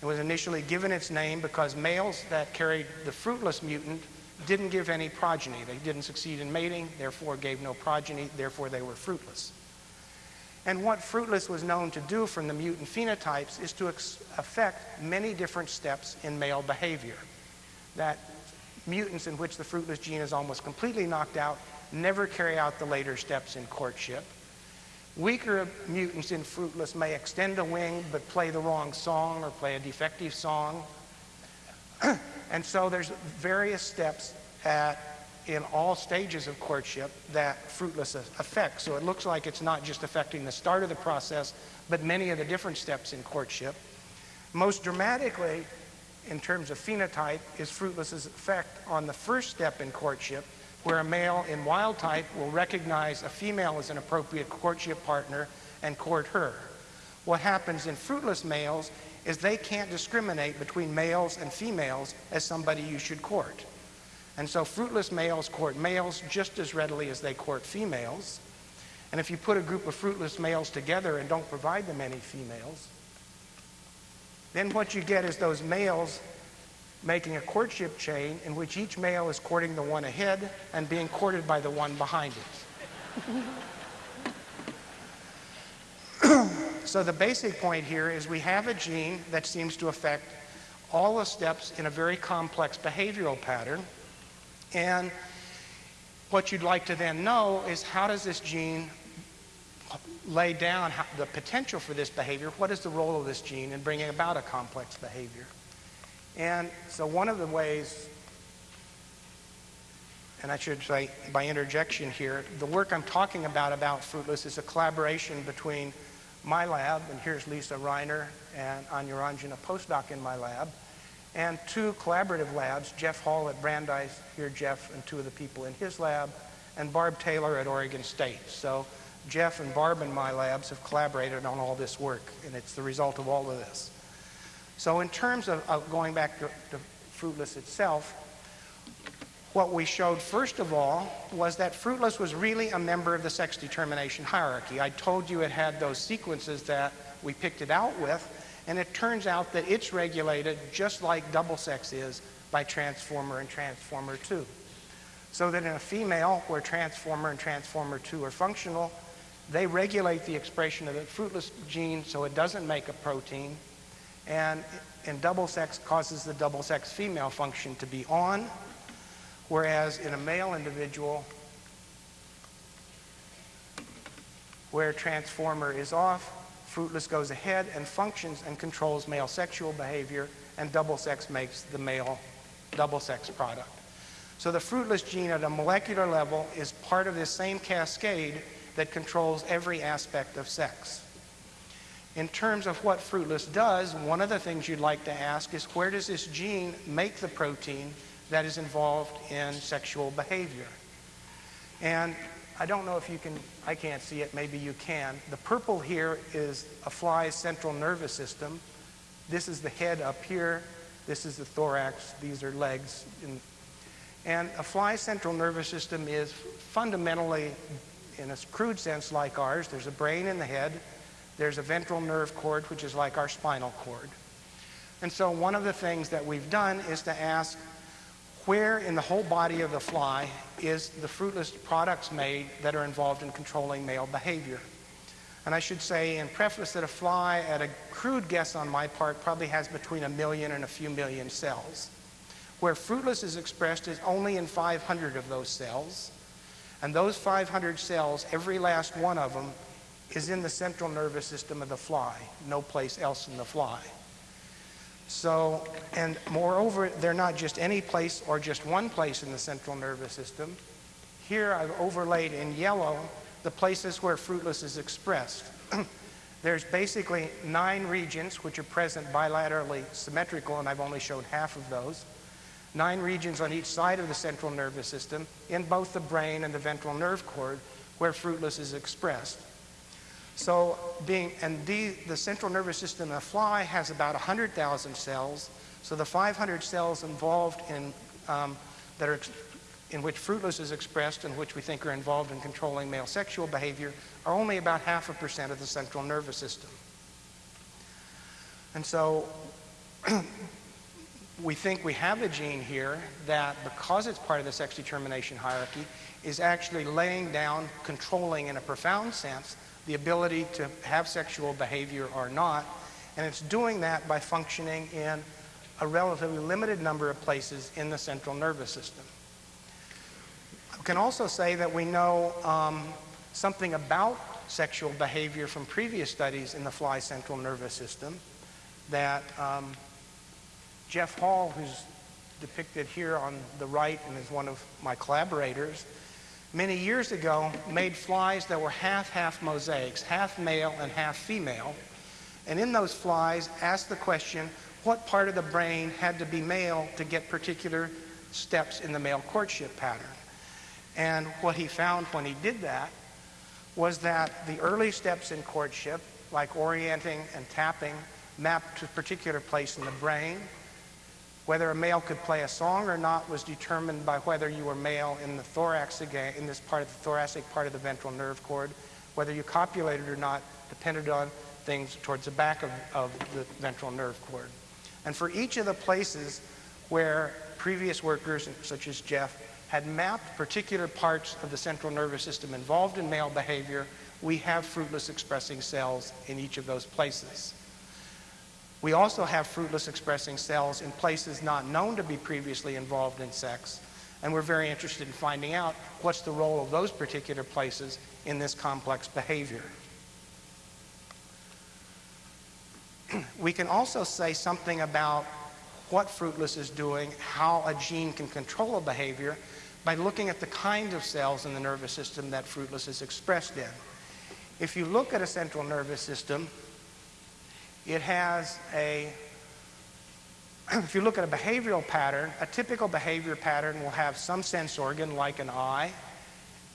It was initially given its name because males that carried the fruitless mutant didn't give any progeny. They didn't succeed in mating, therefore gave no progeny, therefore they were fruitless. And what fruitless was known to do from the mutant phenotypes is to affect many different steps in male behavior. that mutants in which the fruitless gene is almost completely knocked out never carry out the later steps in courtship. Weaker mutants in fruitless may extend a wing but play the wrong song or play a defective song. [clears throat] and so there's various steps at, in all stages of courtship that fruitless affects. So it looks like it's not just affecting the start of the process, but many of the different steps in courtship. Most dramatically, in terms of phenotype, is fruitless's effect on the first step in courtship, where a male in wild type will recognize a female as an appropriate courtship partner and court her. What happens in fruitless males is they can't discriminate between males and females as somebody you should court. And so fruitless males court males just as readily as they court females. And if you put a group of fruitless males together and don't provide them any females, then what you get is those males making a courtship chain in which each male is courting the one ahead and being courted by the one behind it. [clears throat] so the basic point here is we have a gene that seems to affect all the steps in a very complex behavioral pattern. And what you'd like to then know is how does this gene lay down the potential for this behavior? What is the role of this gene in bringing about a complex behavior? And so one of the ways, and I should say by interjection here, the work I'm talking about about fruitless is a collaboration between my lab, and here's Lisa Ryner and Anya a postdoc in my lab, and two collaborative labs, Jeff Hall at Brandeis, here Jeff and two of the people in his lab, and Barb Taylor at Oregon State. So Jeff and Barb and my labs have collaborated on all this work, and it's the result of all of this. So in terms of, of going back to, to fruitless itself, what we showed first of all was that fruitless was really a member of the sex determination hierarchy. I told you it had those sequences that we picked it out with, and it turns out that it's regulated just like double sex is by transformer and transformer 2. So that in a female where transformer and transformer 2 are functional, they regulate the expression of the fruitless gene so it doesn't make a protein, and in double sex causes the double sex female function to be on, whereas in a male individual where transformer is off, fruitless goes ahead and functions and controls male sexual behavior, and double sex makes the male double sex product. So the fruitless gene at a molecular level is part of this same cascade that controls every aspect of sex. In terms of what fruitless does, one of the things you'd like to ask is where does this gene make the protein that is involved in sexual behavior? And I don't know if you can, I can't see it, maybe you can. The purple here is a fly's central nervous system. This is the head up here. This is the thorax. These are legs. And a fly's central nervous system is fundamentally, in a crude sense, like ours. There's a brain in the head. There's a ventral nerve cord, which is like our spinal cord. And so one of the things that we've done is to ask where in the whole body of the fly is the fruitless products made that are involved in controlling male behavior. And I should say in preface that a fly, at a crude guess on my part, probably has between a million and a few million cells. Where fruitless is expressed is only in 500 of those cells. And those 500 cells, every last one of them, is in the central nervous system of the fly, no place else in the fly. So, and moreover, they're not just any place or just one place in the central nervous system. Here I've overlaid in yellow the places where fruitless is expressed. [clears throat] There's basically nine regions which are present bilaterally symmetrical, and I've only shown half of those. Nine regions on each side of the central nervous system in both the brain and the ventral nerve cord where fruitless is expressed. So being, and the, the central nervous system of a fly has about 100,000 cells. So the 500 cells involved in, um, that are, in which fruitless is expressed and which we think are involved in controlling male sexual behavior are only about half a percent of the central nervous system. And so [clears throat] we think we have a gene here that, because it's part of the sex determination hierarchy, is actually laying down, controlling in a profound sense, the ability to have sexual behavior or not. And it's doing that by functioning in a relatively limited number of places in the central nervous system. I can also say that we know um, something about sexual behavior from previous studies in the fly central nervous system that um, Jeff Hall, who's depicted here on the right and is one of my collaborators, many years ago made flies that were half-half mosaics, half male and half female. And in those flies asked the question, what part of the brain had to be male to get particular steps in the male courtship pattern? And what he found when he did that was that the early steps in courtship, like orienting and tapping, mapped to a particular place in the brain. Whether a male could play a song or not was determined by whether you were male in the thorax again, in this part of the thoracic part of the ventral nerve cord. Whether you copulated or not depended on things towards the back of, of the ventral nerve cord. And for each of the places where previous workers, such as Jeff, had mapped particular parts of the central nervous system involved in male behavior, we have fruitless expressing cells in each of those places. We also have fruitless expressing cells in places not known to be previously involved in sex, and we're very interested in finding out what's the role of those particular places in this complex behavior. [clears throat] we can also say something about what fruitless is doing, how a gene can control a behavior by looking at the kind of cells in the nervous system that fruitless is expressed in. If you look at a central nervous system, it has a, [clears throat] if you look at a behavioral pattern, a typical behavior pattern will have some sense organ like an eye,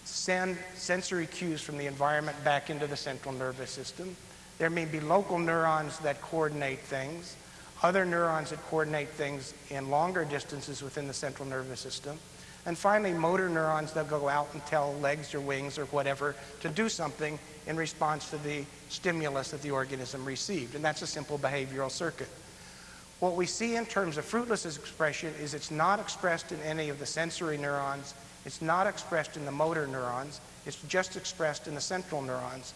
send sensory cues from the environment back into the central nervous system. There may be local neurons that coordinate things, other neurons that coordinate things in longer distances within the central nervous system. And finally, motor neurons that go out and tell legs or wings or whatever to do something in response to the stimulus that the organism received. And that's a simple behavioral circuit. What we see in terms of fruitless expression is it's not expressed in any of the sensory neurons, it's not expressed in the motor neurons, it's just expressed in the central neurons.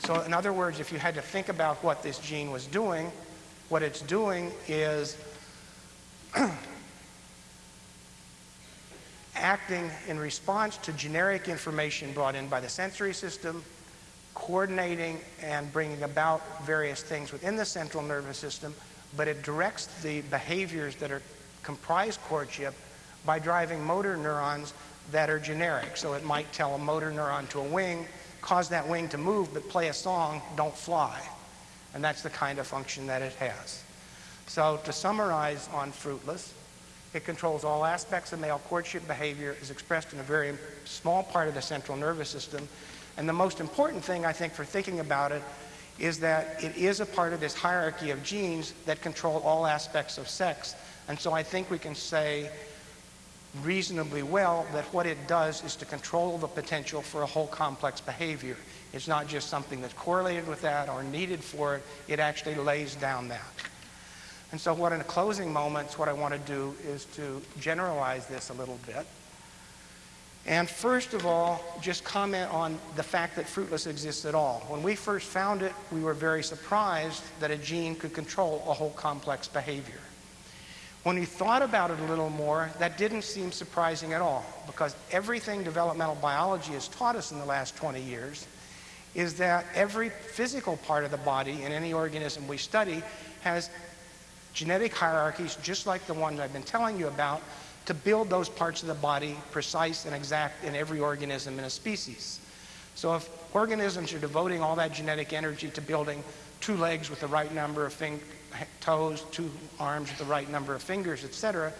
So in other words, if you had to think about what this gene was doing, what it's doing is [clears throat] acting in response to generic information brought in by the sensory system, coordinating and bringing about various things within the central nervous system, but it directs the behaviors that are comprise courtship by driving motor neurons that are generic. So it might tell a motor neuron to a wing, cause that wing to move, but play a song, don't fly. And that's the kind of function that it has. So to summarize on fruitless, it controls all aspects of male courtship behavior, is expressed in a very small part of the central nervous system. And the most important thing, I think, for thinking about it is that it is a part of this hierarchy of genes that control all aspects of sex. And so I think we can say reasonably well that what it does is to control the potential for a whole complex behavior. It's not just something that's correlated with that or needed for it, it actually lays down that. And so what in closing moments, what I want to do is to generalize this a little bit. And first of all, just comment on the fact that fruitless exists at all. When we first found it, we were very surprised that a gene could control a whole complex behavior. When we thought about it a little more, that didn't seem surprising at all because everything developmental biology has taught us in the last 20 years is that every physical part of the body in any organism we study has genetic hierarchies, just like the one I've been telling you about, to build those parts of the body precise and exact in every organism in a species. So if organisms are devoting all that genetic energy to building two legs with the right number of toes, two arms with the right number of fingers, etc.,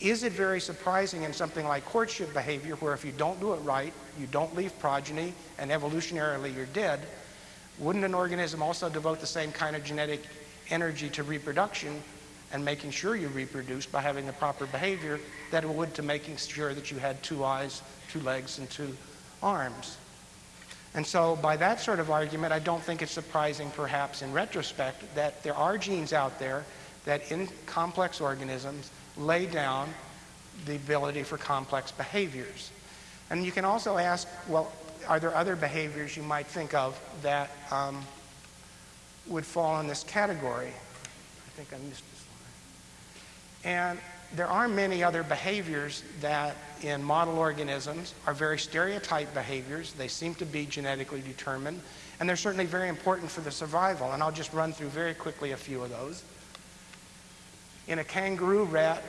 is it very surprising in something like courtship behavior where if you don't do it right, you don't leave progeny, and evolutionarily you're dead, wouldn't an organism also devote the same kind of genetic energy to reproduction and making sure you reproduce by having the proper behavior that it would to making sure that you had two eyes, two legs, and two arms. And so by that sort of argument, I don't think it's surprising perhaps in retrospect that there are genes out there that in complex organisms lay down the ability for complex behaviors. And you can also ask, well, are there other behaviors you might think of that um, would fall in this category. I think I missed And there are many other behaviors that in model organisms are very stereotyped behaviors. They seem to be genetically determined, and they're certainly very important for the survival. And I'll just run through very quickly a few of those. In a kangaroo rat,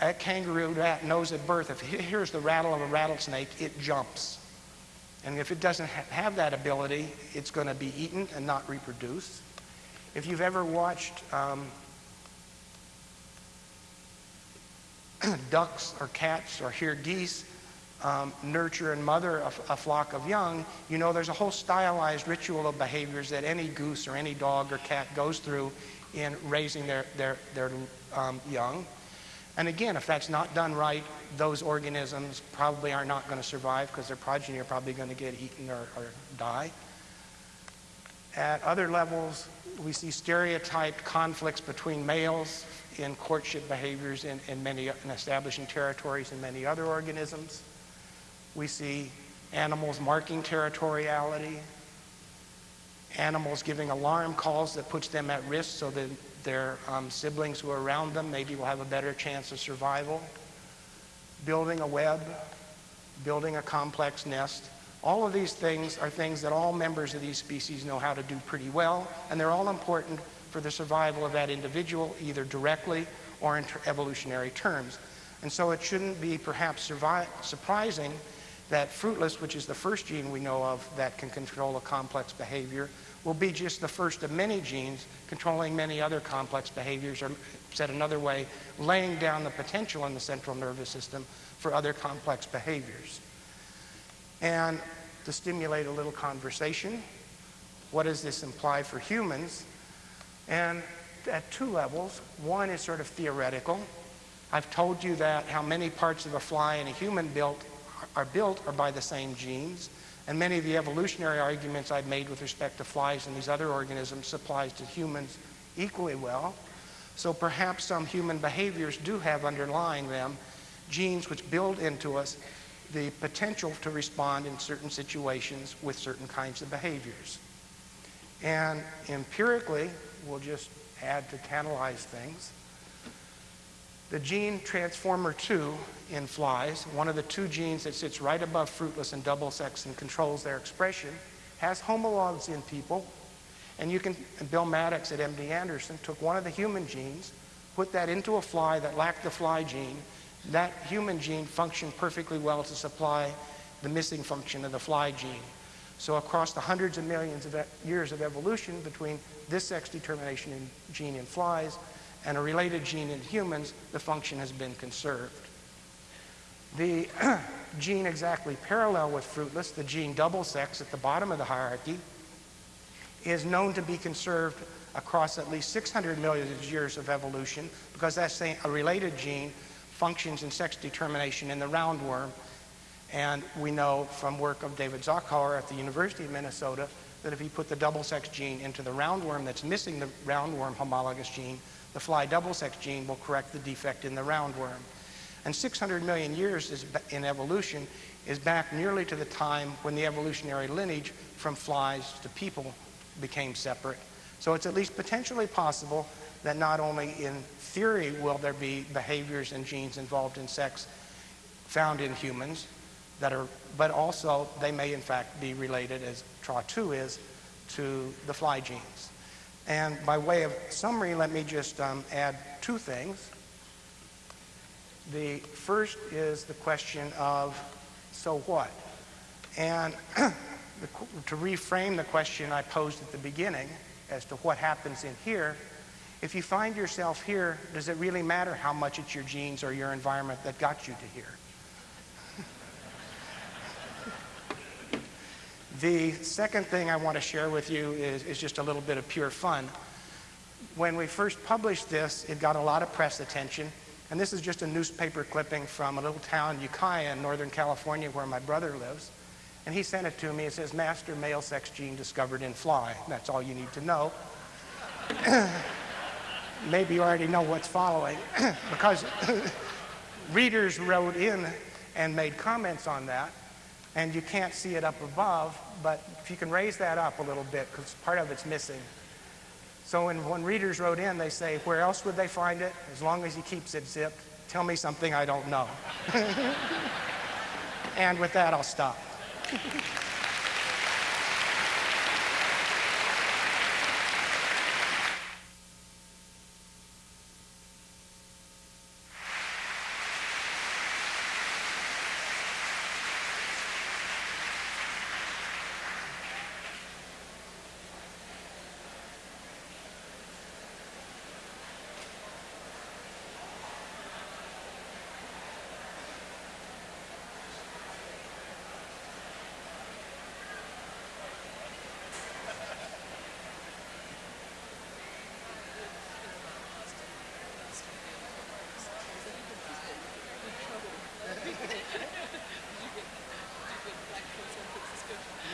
a kangaroo rat knows at birth if it hears the rattle of a rattlesnake, it jumps. And if it doesn't ha have that ability, it's going to be eaten and not reproduce. If you've ever watched um, [clears throat] ducks or cats or hear geese um, nurture and mother a, a, flock of young, you know there's a whole stylized ritual of behaviors that any goose or any dog or cat goes through in raising their, their, their um, young. And again, if that's not done right, those organisms probably are not going to survive because their progeny are probably going to get eaten or, or die. At other levels, we see stereotyped conflicts between males in courtship behaviors in, in many in establishing territories in many other organisms. We see animals marking territoriality, animals giving alarm calls that puts them at risk so that their um, siblings who are around them maybe will have a better chance of survival. Building a web, building a complex nest. All of these things are things that all members of these species know how to do pretty well, and they're all important for the survival of that individual, either directly or in evolutionary terms. And so it shouldn't be perhaps surprising that fruitless, which is the first gene we know of that can control a complex behavior, will be just the first of many genes controlling many other complex behaviors, or said another way, laying down the potential in the central nervous system for other complex behaviors. And to stimulate a little conversation, what does this imply for humans? And at two levels. One is sort of theoretical. I've told you that how many parts of a fly and a human built are built are by the same genes. And many of the evolutionary arguments I've made with respect to flies and these other organisms applies to humans equally well. So perhaps some human behaviors do have underlying them genes which build into us the potential to respond in certain situations with certain kinds of behaviors. And empirically, we'll just add to tantalize things. The gene transformer 2 in flies, one of the two genes that sits right above fruitless and double sex and controls their expression, has homologs in people. And you can, and Bill Mattox at MD Anderson took one of the human genes, put that into a fly that lacked the fly gene. That human gene functioned perfectly well to supply the missing function of the fly gene. So across the hundreds of millions of years of evolution between this sex determination in gene in flies and a related gene in humans, the function has been conserved. The [clears throat] gene exactly parallel with fruitless, the gene double sex at the bottom of the hierarchy, is known to be conserved across at least 600 million years of evolution because that's a related gene functions in sex determination in the roundworm and we know from work of David Zarkower at the University of Minnesota that if you put the double sex gene into the roundworm that's missing the roundworm homologous gene, the fly double sex gene will correct the defect in the roundworm. And 600 million years is, in evolution is back nearly to the time when the evolutionary lineage from flies to people became separate. So it's at least potentially possible that not only in theory will there be behaviors and genes involved in sex found in humans, that are, but also they may in fact be related, as TRA2 is, to the fly genes. And by way of summary, let me just um, add two things. The first is the question of so what? And [clears throat] to reframe the question I posed at the beginning as to what happens in here, if you find yourself here, does it really matter how much it's your genes or your environment that got you to here? [laughs] The second thing I want to share with you is, is just a little bit of pure fun. When we first published this, it got a lot of press attention. And this is just a newspaper clipping from a little town, Ukiah, in Northern California, where my brother lives. And he sent it to me. It says, Master male sex gene discovered in fly. That's all you need to know. [clears throat] Maybe you already know what's following, [clears throat] because [clears throat] readers wrote in and made comments on that and you can't see it up above, but if you can raise that up a little bit, because part of it's missing. So when, when readers wrote in, they say, where else would they find it? As long as he keeps it zipped, tell me something I don't know. [laughs] and with that, I'll stop. [laughs]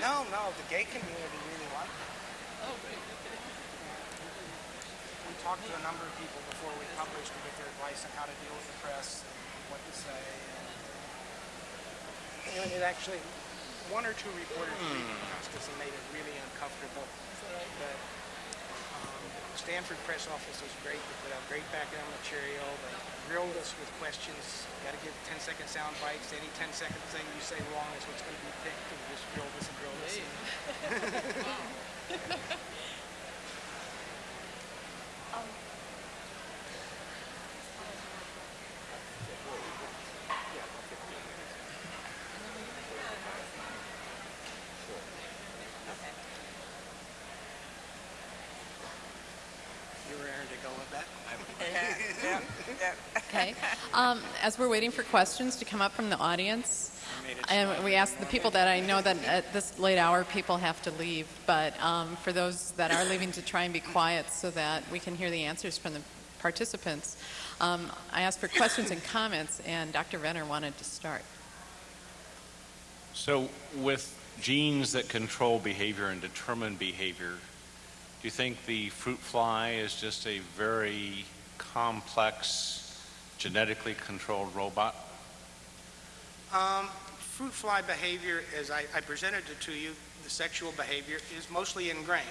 No, no, the gay community really liked it. We talked to a number of people before we published to get their advice on how to deal with the press and what to say. And, and it actually, one or two reporters reached us and made it really uncomfortable. But um, Stanford press office was great. They put out great background material. They grilled us with questions. Got to give 10 second sound bites. Any 10 second thing you say wrong is what's going to be picked. And just grilled us and grilled us. You [laughs] were raring to go with that? Okay. Um, as we're waiting for questions to come up from the audience, and we ask the people that I know that at this late hour people have to leave, but um, for those that are leaving to try and be quiet so that we can hear the answers from the participants, um, I asked for questions and comments, and Dr. Renner wanted to start. So, with genes that control behavior and determine behavior, do you think the fruit fly is just a very complex, genetically controlled robot? Um, fruit fly behavior, as I, I presented it to you, the sexual behavior is mostly ingrained.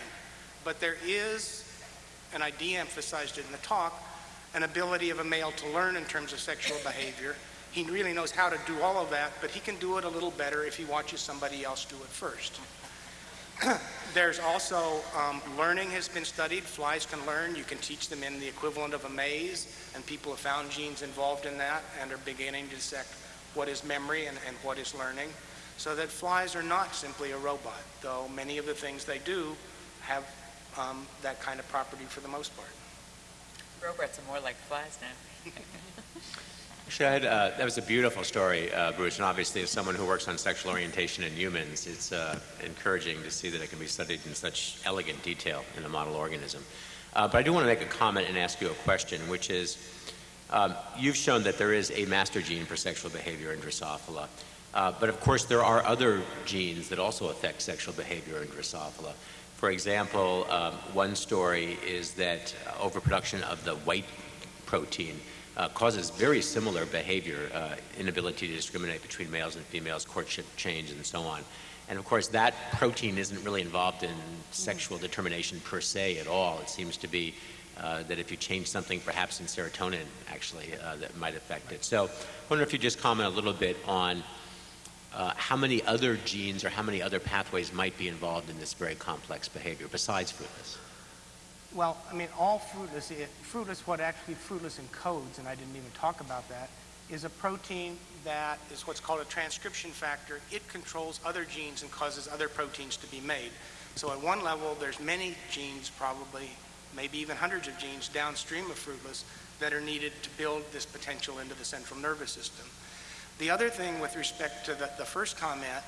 But there is, and I de-emphasized it in the talk, an ability of a male to learn in terms of sexual behavior. He really knows how to do all of that, but he can do it a little better if he watches somebody else do it first. [coughs] There's also um, learning has been studied. Flies can learn. You can teach them in the equivalent of a maze, and people have found genes involved in that and are beginning to dissect what is memory and, and what is learning. So that flies are not simply a robot, though many of the things they do have um, that kind of property for the most part. Robots are more like flies now. [laughs] Actually, uh, that was a beautiful story, uh, Bruce, and obviously as someone who works on sexual orientation in humans, it's uh, encouraging to see that it can be studied in such elegant detail in a model organism. Uh, but I do want to make a comment and ask you a question, which is, um, you've shown that there is a master gene for sexual behavior in Drosophila, uh, but of course there are other genes that also affect sexual behavior in Drosophila. For example, um, one story is that overproduction of the white protein uh, causes very similar behavior, uh, inability to discriminate between males and females, courtship change, and so on. And of course, that protein isn't really involved in sexual determination per se at all. It seems to be uh, that if you change something, perhaps in serotonin, actually, uh, that might affect it. So, I wonder if you just comment a little bit on uh, how many other genes or how many other pathways might be involved in this very complex behavior besides fruitless. Well, I mean, all fruitless, it, fruitless, what actually fruitless encodes, and I didn't even talk about that, is a protein that is what's called a transcription factor. It controls other genes and causes other proteins to be made. So at one level, there's many genes, probably, maybe even hundreds of genes downstream of fruitless that are needed to build this potential into the central nervous system. The other thing with respect to the, the first comment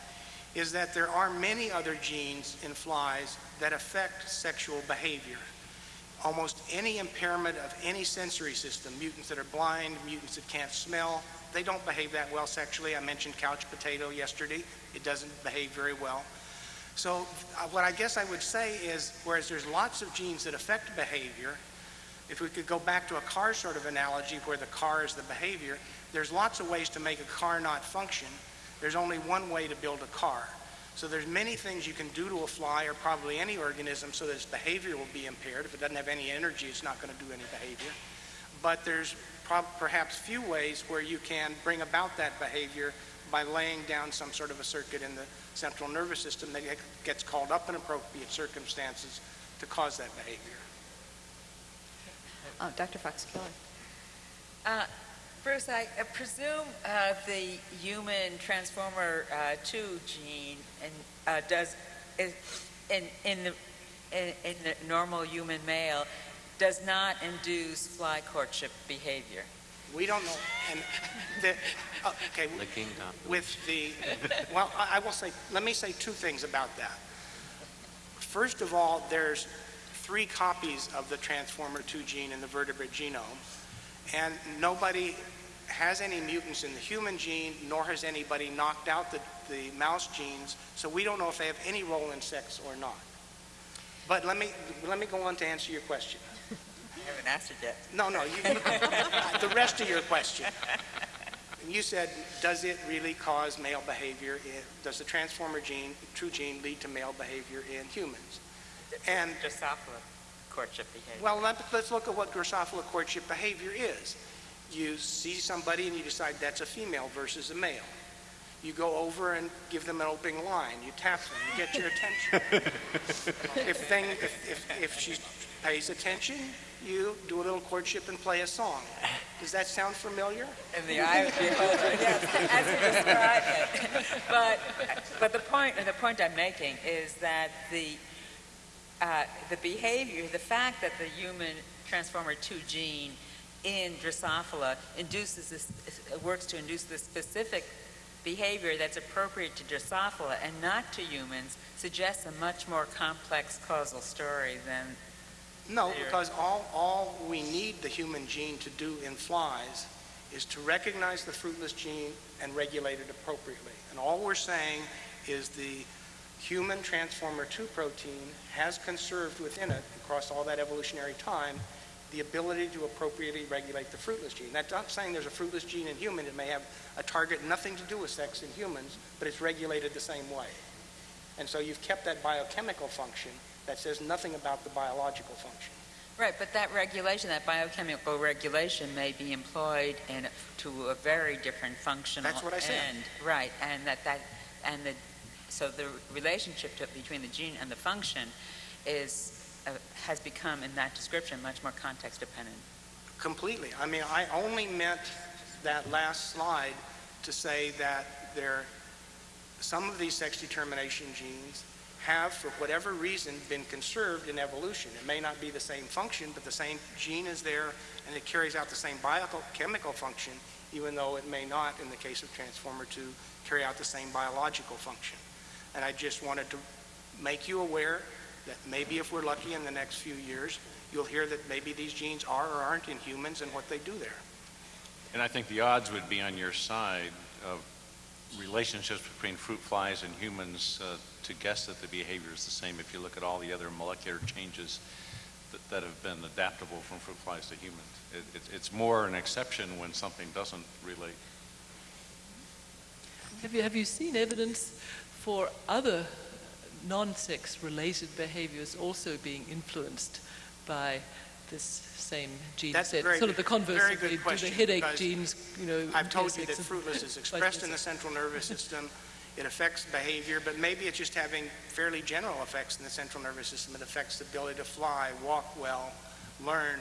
is that there are many other genes in flies that affect sexual behavior almost any impairment of any sensory system, mutants that are blind, mutants that can't smell, they don't behave that well sexually. I mentioned couch potato yesterday. It doesn't behave very well. So uh, what I guess I would say is, whereas there's lots of genes that affect behavior, if we could go back to a car sort of analogy where the car is the behavior, there's lots of ways to make a car not function. There's only one way to build a car. So there's many things you can do to a fly or probably any organism so that its behavior will be impaired. If it doesn't have any energy, it's not going to do any behavior. But there's perhaps few ways where you can bring about that behavior by laying down some sort of a circuit in the central nervous system that gets called up in appropriate circumstances to cause that behavior. Uh, Dr. Fox Keller. Uh, Bruce, I uh, presume uh, the human transformer uh, 2 gene and, uh, does, is, in, in, the, in, in the normal human male, does not induce fly courtship behavior. We don't know, and the, uh, okay, Licking up. with the, well, I I will say, let me say two things about that. First of all, there's three copies of the Transformer 2 gene in the vertebrate genome, and nobody has any mutants in the human gene, nor has anybody knocked out the, the mouse genes, so we don't know if they have any role in sex or not. But let me, let me go on to answer your question. I haven't asked it yet. No, no, you, the rest of your question. You said, does it really cause male behavior? in- Does the transformer gene, true gene, lead to male behavior in humans? And, Drosophila courtship behavior. well, let, let's look at what Drosophila courtship behavior is. You see somebody and you decide that's a female versus a male. You go over and give them an opening line. You tap them. You get your attention. [laughs] if thing, if, if, if she pays attention, you do a little courtship and play a song. Does that sound familiar? In the eye of the beholder, yes, as you described it. [laughs] But, but the point, the point I'm making is that the, uh, the behavior, the fact that the human transformer 2 gene in Drosophila induces this, works to induce this specific behavior that's appropriate to Drosophila and not to humans suggests a much more complex causal story than No, because all, all we need the human gene to do in flies is to recognize the fruitless gene and regulate it appropriately. And all we're saying is the human transformer 2 protein has conserved within it, across all that evolutionary time, the ability to appropriately regulate the fruitless gene. That's not saying there's a fruitless gene in human. It may have a target nothing to do with sex in humans, but it's regulated the same way. And so you've kept that biochemical function that says nothing about the biological function. Right, but that regulation, that biochemical regulation may be employed in, to a very different functional That's what I said. end. Right, and that, that, and the, so the relationship to, between the gene and the function is, uh, has become, in that description, much more context dependent. Completely. I mean, I only meant that last slide to say that there, some of these sex determination genes have, for whatever reason, been conserved in evolution. It may not be the same function, but the same gene is there, and it carries out the same biochemical function, even though it may not, in the case of Transformer 2, carry out the same biological function. And I just wanted to make you aware that maybe if we're lucky in the next few years, you'll hear that maybe these genes are or aren't in humans and what they do there. And I think the odds would be on your side of relationships between fruit flies and humans uh, to guess that the behavior is the same if you look at all the other molecular changes that, that have been adaptable from fruit flies to humans. It, it, it's more an exception when something doesn't relate. Have you, have you seen evidence for other non-sex related behaviors also being influenced by this same gene That's set? very sort of the converse very good question, the headache genes, you know. I've told you that fruitless is [laughs] expressed in the central nervous system. It affects behavior, but maybe it's just having fairly general effects in the central nervous system. It affects the ability to fly, walk well, learn.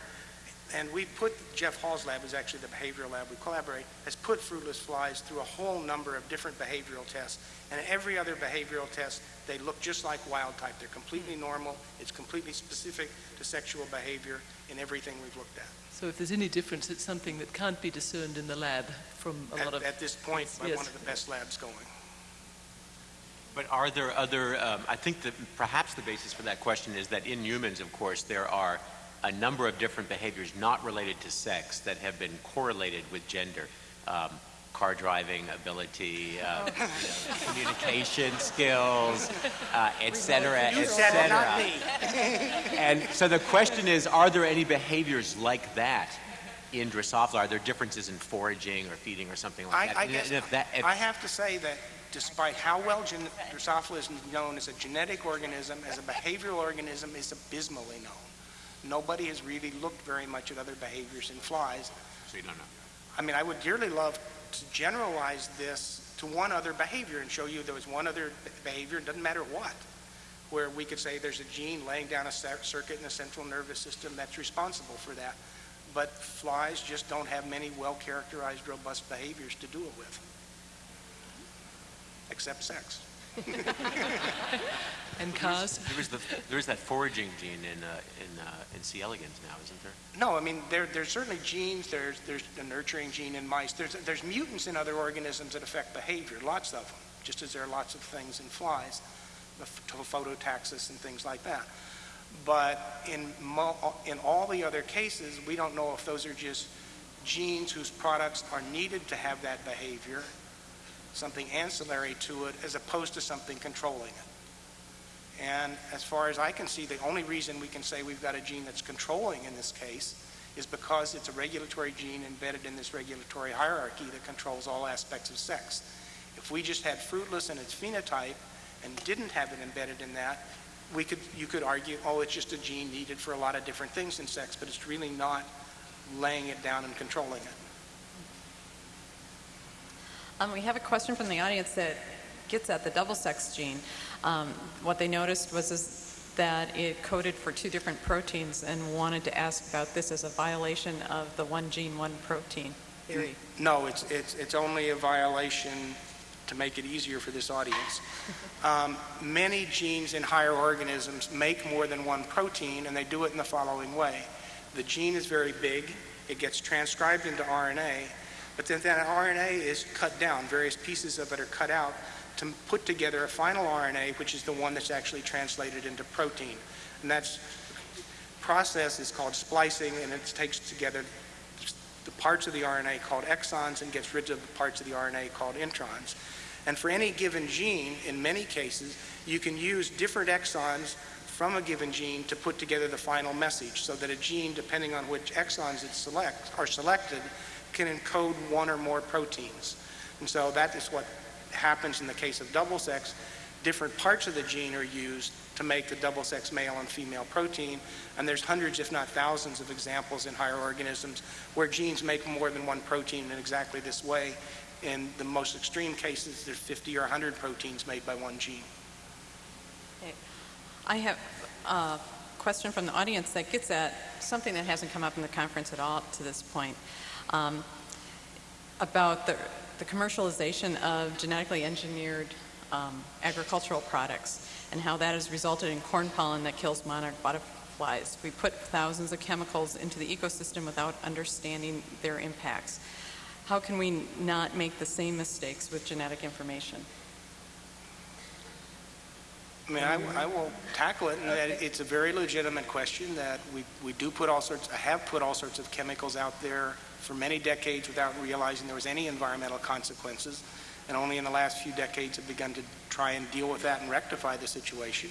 And we put, Jeff Hall's lab is actually the behavioral lab we collaborate, has put fruitless flies through a whole number of different behavioral tests. And every other behavioral test, they look just like wild type. They're completely normal. It's completely specific to sexual behavior in everything we've looked at. So if there's any difference, it's something that can't be discerned in the lab from a At, lot of. at this point, by Yes. one of the best labs going. But are there other, um, I think that perhaps the basis for that question is that in humans, of course, there are a number of different behaviors not related to sex that have been correlated with gender. Um, car driving ability, uh, you know, communication skills, uh, et cetera, et You said it, not cetera. And so the question is, are there any behaviors like that in Drosophila? Are there differences in foraging or feeding or something like I, that? I if that, if- I have to say that despite how well gen- Drosophila is known as a genetic organism, as a behavioral organism, is abysmally known. Nobody has really looked very much at other behaviors in flies. So you don't know. I mean, I would dearly love to generalize this to one other behavior and show you there was one other behavior, doesn't matter what, where we could say there's a gene laying down a circuit in the central nervous system that's responsible for that. But flies just don't have many well-characterized, robust behaviors to do it with, except sex. [laughs] And cars? There is, the, there is that foraging gene in, uh, in, uh, in C. elegans now, isn't there? No, I mean, there, there's certainly genes, there's, there's a nurturing gene in mice, there's, there's mutants in other organisms that affect behavior, lots of them, just as there are lots of things in flies, the phototaxis and things like that. But in, mo, in all the other cases, we don't know if those are just genes whose products are needed to have that behavior, something ancillary to it, as opposed to something controlling it. And as far as I can see, the only reason we can say we've got a gene that's controlling in this case is because it's a regulatory gene embedded in this regulatory hierarchy that controls all aspects of sex. If we just had fruitless in its phenotype and didn't have it embedded in that, we could, you could argue, oh, it's just a gene needed for a lot of different things in sex, but it's really not laying it down and controlling it. Um, we have a question from the audience that gets at the doublesex gene. Um, what they noticed was is that it coded for two different proteins and wanted to ask about this as a violation of the one gene, one protein theory. No, it's, it's, it's only a violation to make it easier for this audience. [laughs] Um, many genes in higher organisms make more than one protein, and they do it in the following way. The gene is very big, it gets transcribed into RNA, but then that RNA is cut down. Various pieces of it are cut out to put together a final RNA, which is the one that's actually translated into protein. And that process is called splicing, and it takes together the parts of the RNA called exons and gets rid of the parts of the RNA called introns. And for any given gene, in many cases, you can use different exons from a given gene to put together the final message so that a gene, depending on which exons it selects, are selected, can encode one or more proteins. And so that is what happens in the case of doublesex. Different parts of the gene are used to make the doublesex male and female protein, and there's hundreds, if not thousands, of examples in higher organisms where genes make more than one protein in exactly this way. In the most extreme cases, there's 50 or 100 proteins made by one gene. I have a question from the audience that gets at something that hasn't come up in the conference at all to this point um, about the, the commercialization of genetically engineered um, agricultural products and how that has resulted in corn pollen that kills monarch butterflies. We put thousands of chemicals into the ecosystem without understanding their impacts. How can we not make the same mistakes with genetic information? I mean, I, I will tackle it, it's a very legitimate question that we, we do put all sorts, I have put all sorts of chemicals out there for many decades without realizing there was any environmental consequences, and only in the last few decades have begun to try and deal with that and rectify the situation.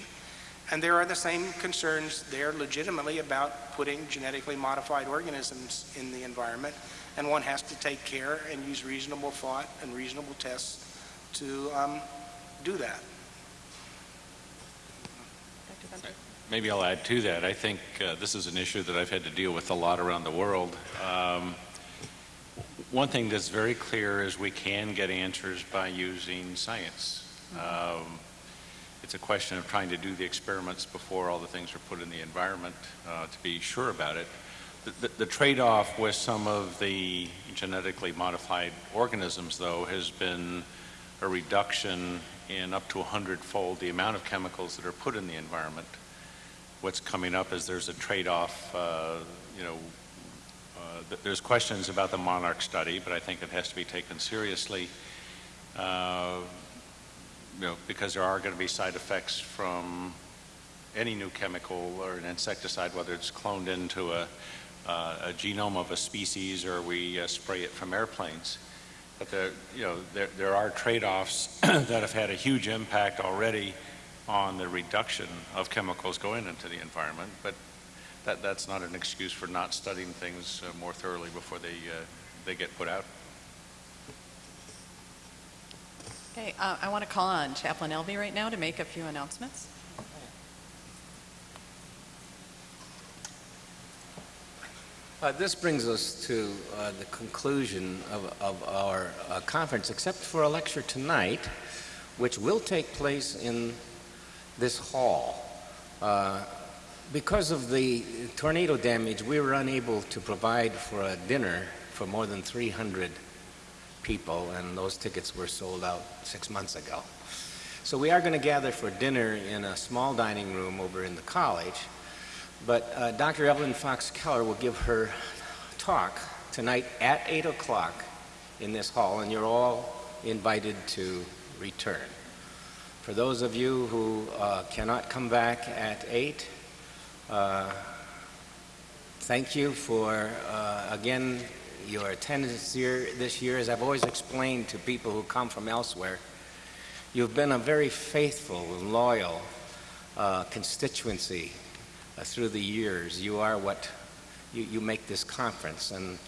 And there are the same concerns there legitimately about putting genetically modified organisms in the environment, and one has to take care and use reasonable thought and reasonable tests to um, do that. Maybe I'll add to that. I think uh, this is an issue that I've had to deal with a lot around the world. Um, one thing that's very clear is we can get answers by using science. Um, it's a question of trying to do the experiments before all the things are put in the environment uh, to be sure about it. The, the, the trade-off with some of the genetically modified organisms, though, has been a reduction in up to a hundredfold the amount of chemicals that are put in the environment. What's coming up is there's a trade-off, uh, you know, there's questions about the Monarch study, but I think it has to be taken seriously, uh, you know, because there are going to be side effects from any new chemical or an insecticide, whether it's cloned into a, uh, a genome of a species or we uh, spray it from airplanes. But there, you know, there, there are trade-offs [clears throat] that have had a huge impact already on the reduction of chemicals going into the environment, but that, that's not an excuse for not studying things uh, more thoroughly before they, uh, they get put out. Okay, uh, I want to call on Chaplain Elvee right now to make a few announcements. Uh, This brings us to uh, the conclusion of, of our uh, conference, except for a lecture tonight, which will take place in this hall. Because of the tornado damage, we were unable to provide for a dinner for more than 300 people, and those tickets were sold out six months ago. So we are going to gather for dinner in a small dining room over in the college. But uh, Dr. Evelyn Fox Keller will give her talk tonight at 8 o'clock in this hall, and you're all invited to return. For those of you who uh, cannot come back at 8, uh, thank you for, uh, again, your attendance here this year. As I've always explained to people who come from elsewhere, you've been a very faithful, loyal uh, constituency uh, through the years. You are what you, you make this conference. And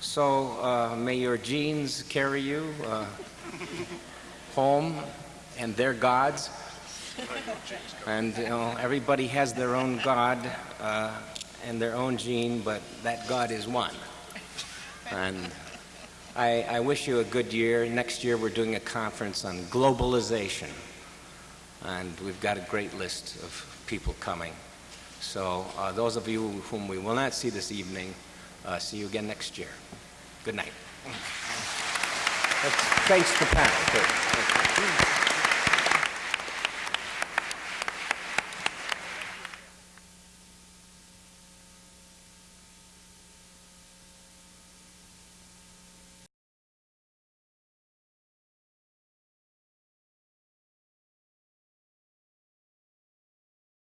so uh, may your genes carry you uh, [laughs] home and their gods. And you know, everybody has their own God uh, and their own gene, but that God is one. And I, I wish you a good year. Next year we're doing a conference on globalization. And we've got a great list of people coming. So uh, those of you whom we will not see this evening, uh, see you again next year. Good night. Face the panel.